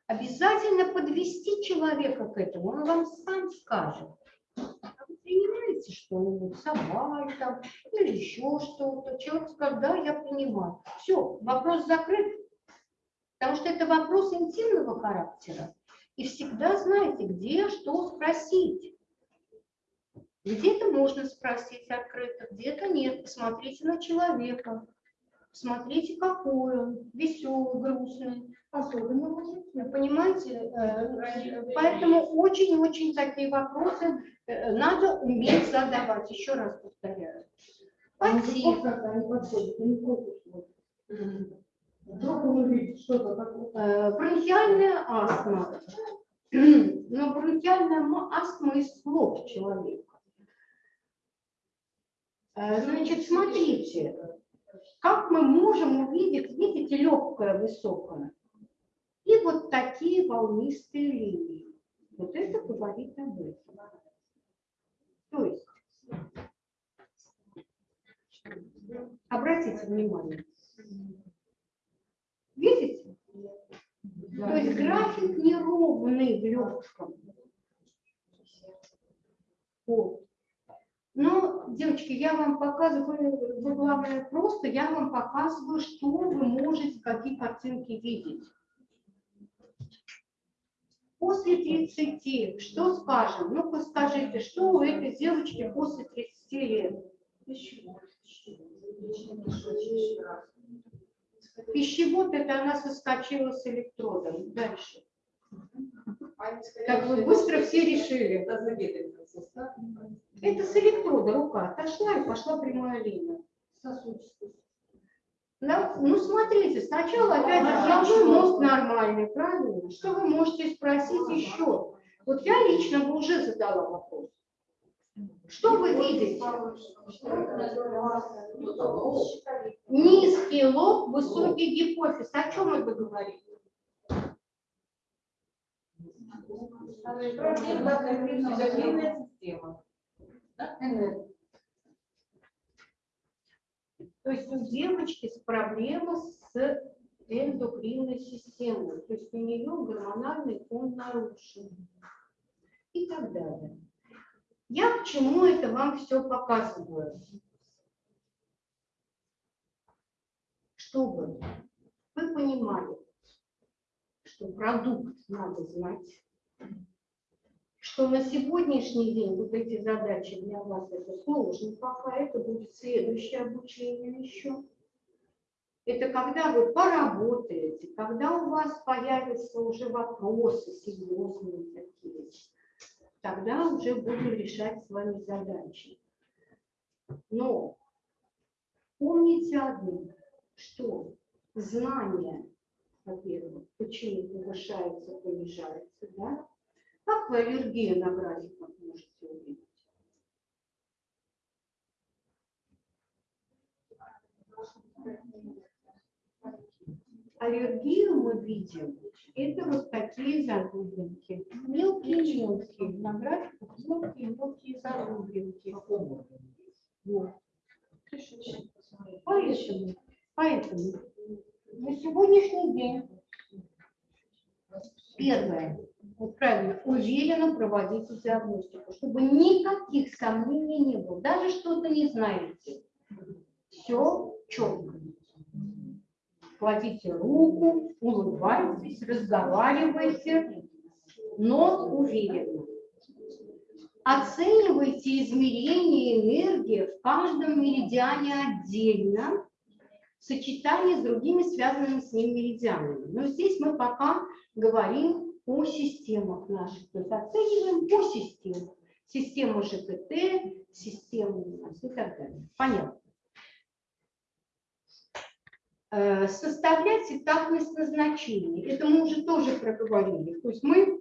Обязательно подвести человека к этому, он вам сам скажет. А вы принимаете что-нибудь, собой там, или еще что-то. Человек скажет, да, я принимаю. Все, вопрос закрыт. Потому что это вопрос интимного характера. И всегда знаете, где что спросить. Где-то можно спросить открыто, где-то нет. Посмотрите на человека. Смотрите, какой он, веселый, грустный. Особенно мужики. Понимаете? Э, Поэтому очень-очень такие вопросы э, надо уметь задавать. Еще раз повторяю. Спасибо. Когда Вдруг он увидит что-то такое. Э, Бронхиальная астма. (clears throat) Но бронхиальная ма- астма из слов человека. Э, Значит, смотрите, как мы можем увидеть, видите, легкое, высокое, и вот такие волнистые линии. Вот это говорит об этом. То есть, обратите внимание, видите? То есть график неровный в легком. Вот. Но, девочки, я вам показываю, вы, главное, просто я вам показываю, что вы можете, какие картинки видеть. После 30, что скажем? Ну-ка скажите, что у этой девочки после 30 лет? Пищевод, это она соскочила с электродом. Дальше. Как вы быстро все решили. Это с электрода рука отошла и пошла прямая линия. Сосудистая. Да? Ну, смотрите, сначала опять же головной мозг нормальный, правильно? Что вы можете спросить еще? Вот я лично бы уже задала вопрос. Что вы видите? Низкий лоб, высокий гипофиз. О чем это говорит? То есть у девочки с проблемой с эндокринной системой. То есть у нее гормональный фон нарушен. И так далее. Я к чему это вам все показываю? Чтобы вы понимали, что продукт надо знать, что на сегодняшний день вот эти задачи для вас это сложно пока, это будет следующее обучение еще. Это когда вы поработаете, когда у вас появятся уже вопросы серьезные такие, тогда уже будем решать с вами задачи. Но помните одно, что знание, во-первых, почему повышается, понижается, да? Как вы аллергию на графиках можете увидеть? Аллергию мы видим, это вот такие загрубинки. Мелкие-мелкие, на графиках мелкие-мелкие загрубинки. Вот. Поэтому, поэтому на сегодняшний день первое, вот правильно, уверенно проводите диагностику, чтобы никаких сомнений не было, даже что-то не знаете. Все четко. Кладите руку, улыбайтесь, разговаривайте, но уверенно. Оценивайте измерение энергии в каждом меридиане отдельно в сочетании с другими связанными с ним меридианами. Но здесь мы пока говорим о системах наших. То есть оцениваем по системам. Систему ЖКТ, систему и так далее. Понятно. Э, Составлять этапность назначения. Это мы уже тоже проговорили. То есть мы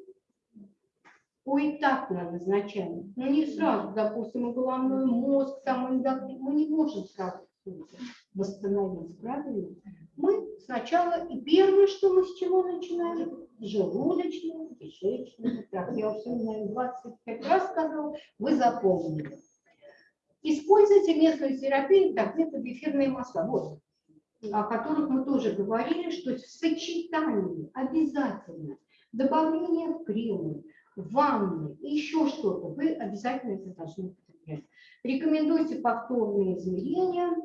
поэтапно назначаем. Но не сразу, допустим, головной мозг, там мы не можем сразу это восстановить, правильно? Мы сначала, и первое, что мы с чего начинаем, желудочный, кишечный, так, я уже, наверное, 25 раз сказала, вы запомнили. Используйте местную терапию, так, метод эфирные масла, вот, о которых мы тоже говорили, что в сочетании обязательно добавление в кремы, ванны и еще что-то, вы обязательно это должны употреблять. Рекомендуйте повторные измерения.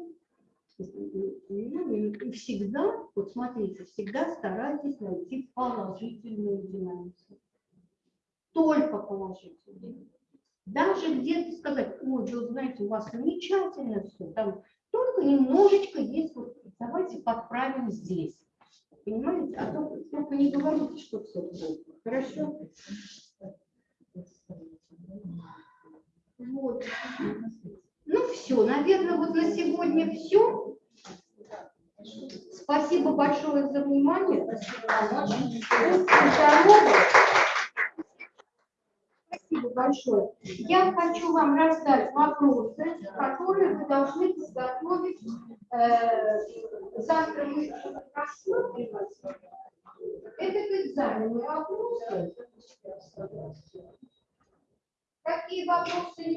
И всегда, вот смотрите, всегда старайтесь найти положительную динамику. Только положительную. Даже где-то сказать, ой, вы знаете, у вас замечательно все, там только немножечко есть вот давайте подправим здесь. Понимаете? А то только не говорите, что все плохо. Хорошо? Вот. Ну все, наверное, вот на сегодня все. Спасибо большое за внимание. Будьте здоровы. Спасибо большое. Я хочу вам раздать вопросы, которые вы должны подготовить. Э, Завтра мы посмотрим. Этот экзамен вопросы. Какие вопросы